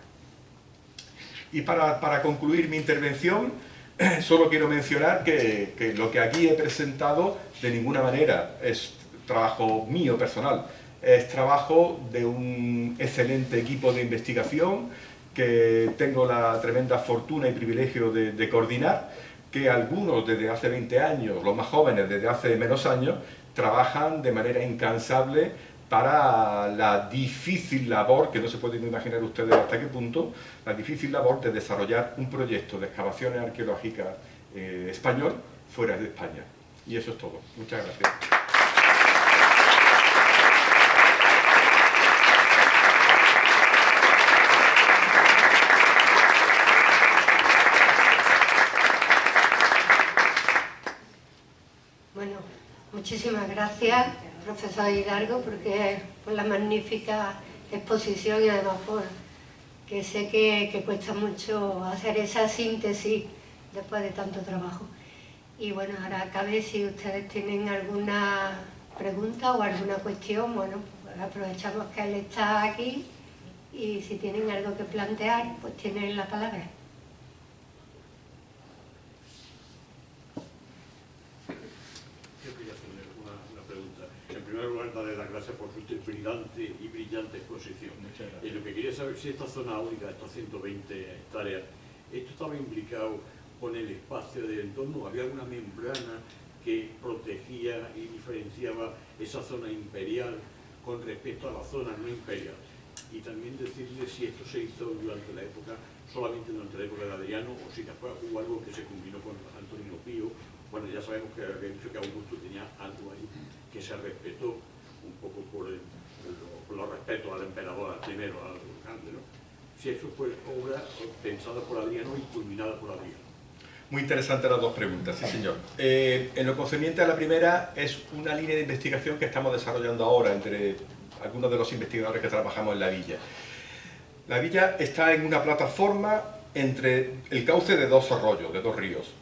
Speaker 2: Y para, para concluir mi intervención, solo quiero mencionar que, que, lo que aquí he presentado de ninguna manera es trabajo mío personal, es trabajo de un excelente equipo de investigación que tengo la tremenda fortuna y privilegio de, de coordinar, que algunos desde hace 20 años, los más jóvenes desde hace menos años, trabajan de manera incansable para la difícil labor, que no se pueden imaginar ustedes hasta qué punto, la difícil labor de desarrollar un proyecto de excavaciones arqueológicas eh, español fuera de España. Y eso es todo. Muchas gracias.
Speaker 1: Bueno, muchísimas gracias, profesor Hidalgo, porque por la magnífica exposición y además por que sé que, que cuesta mucho hacer esa síntesis después de tanto trabajo. Y bueno, ahora cabe si ustedes tienen alguna pregunta o alguna cuestión, bueno, pues aprovechamos que él está aquí y si tienen algo que plantear, pues tienen la palabra.
Speaker 3: Primer lugar, darle las gracias por su brillante y brillante exposición. Y lo que quería saber si esta zona áurica, estas 120 hectáreas, esto estaba implicado con el espacio del entorno, había alguna membrana que protegía y diferenciaba esa zona imperial con respecto a la zona no imperial. Y también decirle si esto se hizo durante la época, solamente durante la época de Adriano, o si después hubo algo que se combinó con Antonio Pío, bueno, ya sabemos que había dicho que Augusto tenía algo ahí que se respetó un poco por, el, los respetos al emperador, primero, al grande, ¿no? Si eso fue obra pensada por Adriano y culminada por Adriano.
Speaker 2: Muy interesantes las dos preguntas, sí señor. Eh, en lo concerniente a la primera, es una línea de investigación que estamos desarrollando ahora entre algunos de los investigadores que trabajamos en la villa. La villa está en una plataforma entre el cauce de dos arroyos, de dos ríos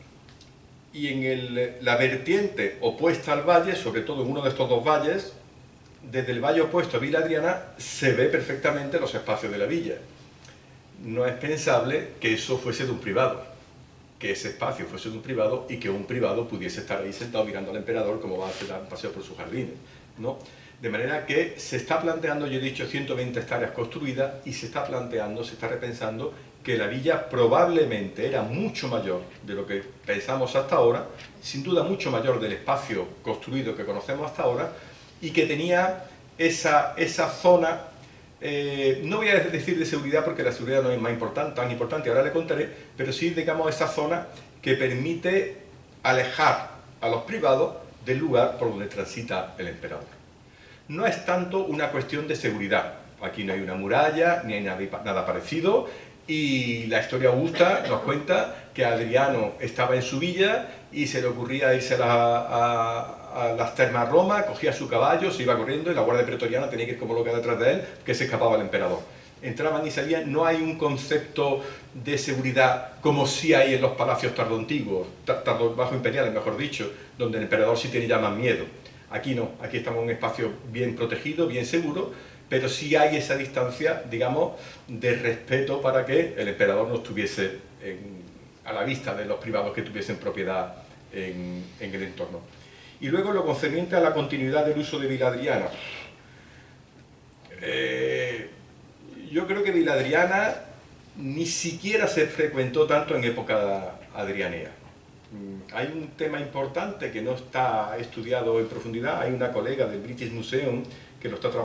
Speaker 2: y en el, la vertiente opuesta al valle, sobre todo en uno de estos dos valles, desde el valle opuesto a Villa Adriana se ve perfectamente los espacios de la villa. No es pensable que eso fuese de un privado, que ese espacio fuese de un privado y que un privado pudiese estar ahí sentado mirando al emperador como va a hacer un paseo por sus jardines. ¿no? De manera que se está planteando, yo he dicho, 120 hectáreas construidas y se está planteando, se está repensando que la villa probablemente era mucho mayor de lo que pensamos hasta ahora, sin duda mucho mayor del espacio construido que conocemos hasta ahora, y que tenía esa, esa zona, eh, no voy a decir de seguridad porque la seguridad no es más importante, tan importante, ahora le contaré, pero sí, digamos, esa zona que permite alejar a los privados del lugar por donde transita el emperador. No es tanto una cuestión de seguridad, aquí no hay una muralla, ni hay nada, parecido, y la historia augusta nos cuenta que Adriano estaba en su villa y se le ocurría irse a, las termas Roma, cogía su caballo, se iba corriendo y la guardia pretoriana tenía que ir como loca detrás de él, que se escapaba el emperador. Entraban y salían, no hay un concepto de seguridad como sí hay en los palacios tardoantiguos, tardo bajo imperiales mejor dicho, donde el emperador sí tiene ya más miedo. Aquí no, aquí estamos en un espacio bien protegido, bien seguro, pero sí hay esa distancia, digamos, de respeto para que el emperador no estuviese a la vista de los privados que tuviesen propiedad en, el entorno. Y luego lo concerniente a la continuidad del uso de Viladriana. Eh, yo creo que Viladriana ni siquiera se frecuentó tanto en época adrianea. Mm, hay un tema importante que no está estudiado en profundidad, hay una colega del British Museum que lo está trabajando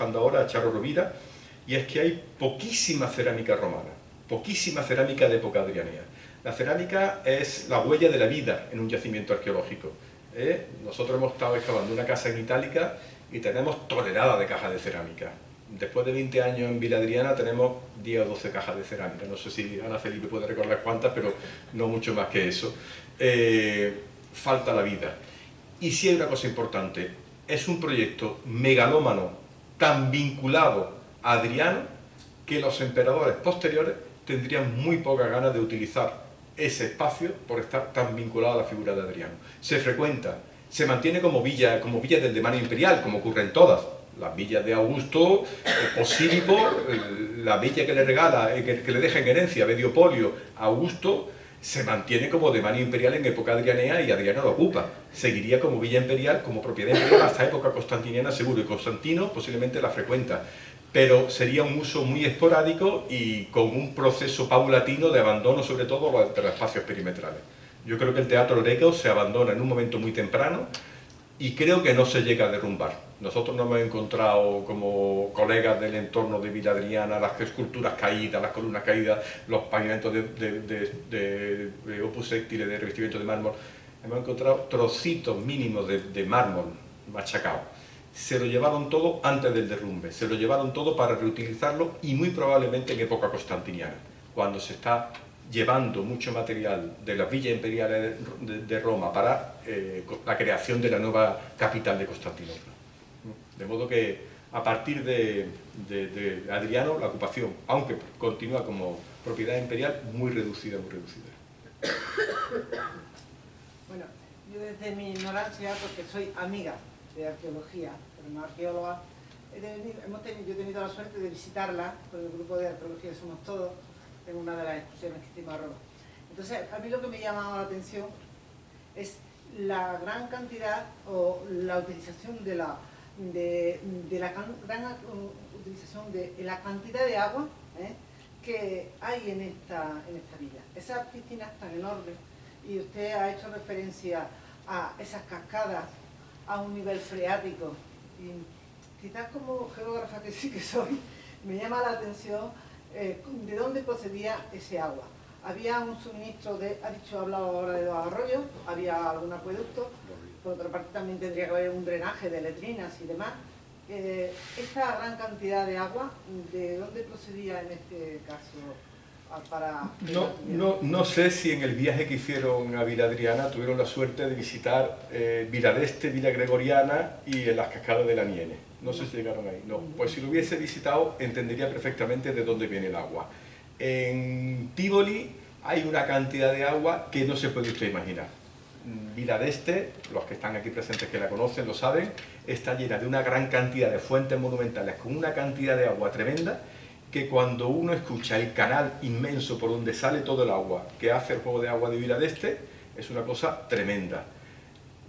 Speaker 2: ahora a Rovira, y es que hay poquísima cerámica romana, poquísima cerámica de época adrianea. La cerámica es la huella de la vida en un yacimiento arqueológico. ¿eh? Nosotros hemos estado excavando una casa en Itálica y tenemos toneladas de cajas de cerámica. Después de 20 años en Vila Adriana tenemos 10 o 12 cajas de cerámica. No sé si Ana Felipe puede recordar cuántas, pero no mucho más que eso. Eh, falta la vida. Y si hay una cosa importante, es un proyecto megalómano tan vinculado a Adriano que los emperadores posteriores tendrían muy poca ganas de utilizar ese espacio por estar tan vinculado a la figura de Adriano. Se frecuenta, se mantiene como villa, como villa del demonio imperial, como ocurre en todas, las villas de Augusto, Posílico, la villa que le regala, que, que le deja en herencia Mediopolio Augusto, se mantiene como demanio imperial en época adrianea y Adriano lo ocupa. Seguiría como villa imperial, como propiedad imperial hasta época constantiniana seguro, y Constantino posiblemente la frecuenta. Pero sería un uso muy esporádico y con un proceso paulatino de abandono, sobre todo de los espacios perimetrales. Yo creo que el teatro greco se abandona en un momento muy temprano y creo que no se llega a derrumbar. Nosotros nos hemos encontrado como colegas del entorno de Villa Adriana, las esculturas caídas, las columnas caídas, los pavimentos de, de, de, opus de revestimiento de mármol, hemos encontrado trocitos mínimos de, mármol machacado. Se lo llevaron todo antes del derrumbe, se lo llevaron todo para reutilizarlo y muy probablemente en época constantiniana, cuando se está llevando mucho material de las villas imperiales de, Roma para eh, la creación de la nueva capital de Constantinopla. De modo que a partir de, Adriano la ocupación, aunque continúa como propiedad imperial, muy reducida, muy reducida.
Speaker 4: Bueno, yo desde mi ignorancia, porque soy amiga de arqueología, pero no arqueóloga, hemos tenido, yo he tenido la suerte de visitarla con el grupo de arqueología Somos Todos, en una de las excursiones que hicimos a Roma. Entonces, a mí lo que me llamaba la atención es la gran cantidad o la utilización de la de, la gran utilización de la cantidad de agua ¿eh? que hay en esta, en esta villa. Esas piscinas tan enormes, y usted ha hecho referencia a esas cascadas a un nivel freático, y quizás como geógrafa que sí que soy, me llama la atención eh, de dónde procedía ese agua. Había un suministro de, ha dicho, ha hablado ahora de los arroyos, había algún acueducto, por otra parte también tendría que haber un drenaje de letrinas y demás. Eh, esta gran cantidad de agua, ¿de dónde procedía en este caso? Para
Speaker 2: no, no, no, sé si en el viaje que hicieron a Vila Adriana tuvieron la suerte de visitar eh, Vila Este, Vila Gregoriana y en las cascadas de la Niene. No sé si llegaron ahí. No, pues si lo hubiese visitado entendería perfectamente de dónde viene el agua. En Tivoli hay una cantidad de agua que no se puede usted imaginar. Vila de Este, los que están aquí presentes que la conocen lo saben, está llena de una gran cantidad de fuentes monumentales con una cantidad de agua tremenda que cuando uno escucha el canal inmenso por donde sale todo el agua que hace el juego de agua de Vila de Este, es una cosa tremenda.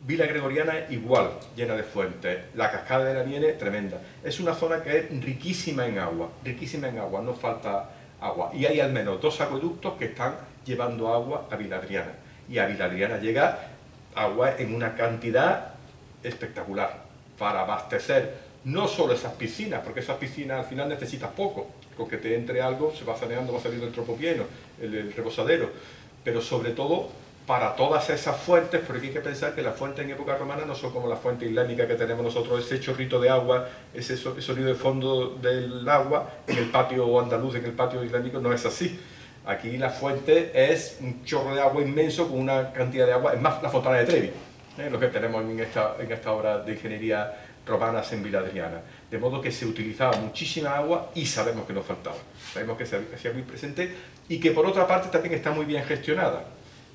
Speaker 2: Vila Gregoriana igual, llena de fuentes. La cascada de la Niene, tremenda. Es una zona que es riquísima en agua, riquísima en agua, no falta agua. Y hay al menos dos acueductos que están llevando agua a Vila Adriana. Y a Viladriana llega agua en una cantidad espectacular para abastecer no solo esas piscinas, porque esas piscinas al final necesitas poco, con que te entre algo se va saneando, va saliendo el tropo lleno, el, reposadero, pero sobre todo para todas esas fuentes, porque hay que pensar que las fuentes en época romana no son como la fuente islámica que tenemos nosotros, ese chorrito de agua, ese sonido de fondo del agua en el patio andaluz, en el patio islámico, no es así Aquí la fuente es un chorro de agua inmenso con una cantidad de agua, es más la fontana de Trevi, ¿eh? lo que tenemos en esta, en esta obra de ingeniería romana en Vila Adriana. De modo que se utilizaba muchísima agua y sabemos que nos faltaba. Sabemos que se hacía muy presente y que por otra parte también está muy bien gestionada,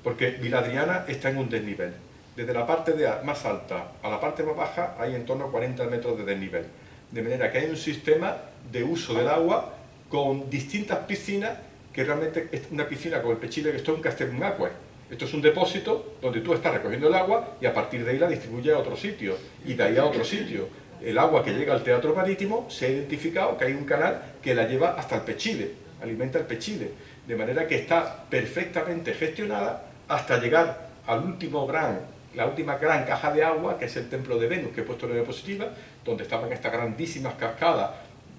Speaker 2: porque Vila Adriana está en un desnivel. Desde la parte de más alta a la parte más baja hay en torno a 40 metros de desnivel. De manera que hay un sistema de uso del agua con distintas piscinas que realmente es una piscina con el Pechile, que esto es un castellum aqua. Esto es un depósito donde tú estás recogiendo el agua y a partir de ahí la distribuye a otro sitio y de ahí a otro sitio. El agua que llega al teatro marítimo se ha identificado que hay un canal que la lleva hasta el Pechile, alimenta el Pechile, de manera que está perfectamente gestionada hasta llegar al último gran, la última gran caja de agua, que es el templo de Venus, que he puesto en la diapositiva, donde estaban estas grandísimas cascadas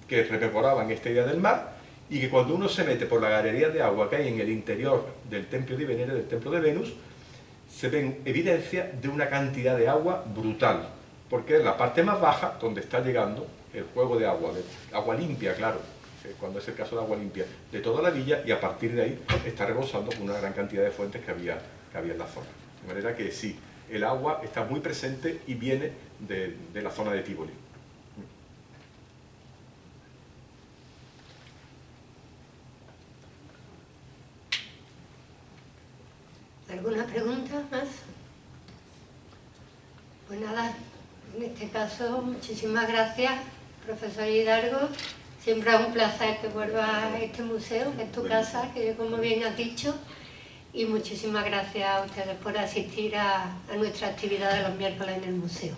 Speaker 2: que rememoraban esta idea del mar, y que cuando uno se mete por la galería de agua que hay en el interior del templo de Venere, del templo de Venus, se ven evidencia de una cantidad de agua brutal, porque es la parte más baja donde está llegando el juego de agua, de agua limpia, claro, cuando es el caso de agua limpia, de toda la villa y a partir de ahí está rebosando con una gran cantidad de fuentes que había, que había en la zona. De manera que sí, el agua está muy presente y viene de, de la zona de Tivoli.
Speaker 1: ¿Alguna pregunta más? Pues nada, en este caso, muchísimas gracias profesor Hidalgo. Siempre es un placer que vuelvas a este museo, que es tu casa, que como bien has dicho. Y muchísimas gracias a ustedes por asistir a, a nuestra actividad de los miércoles en el museo.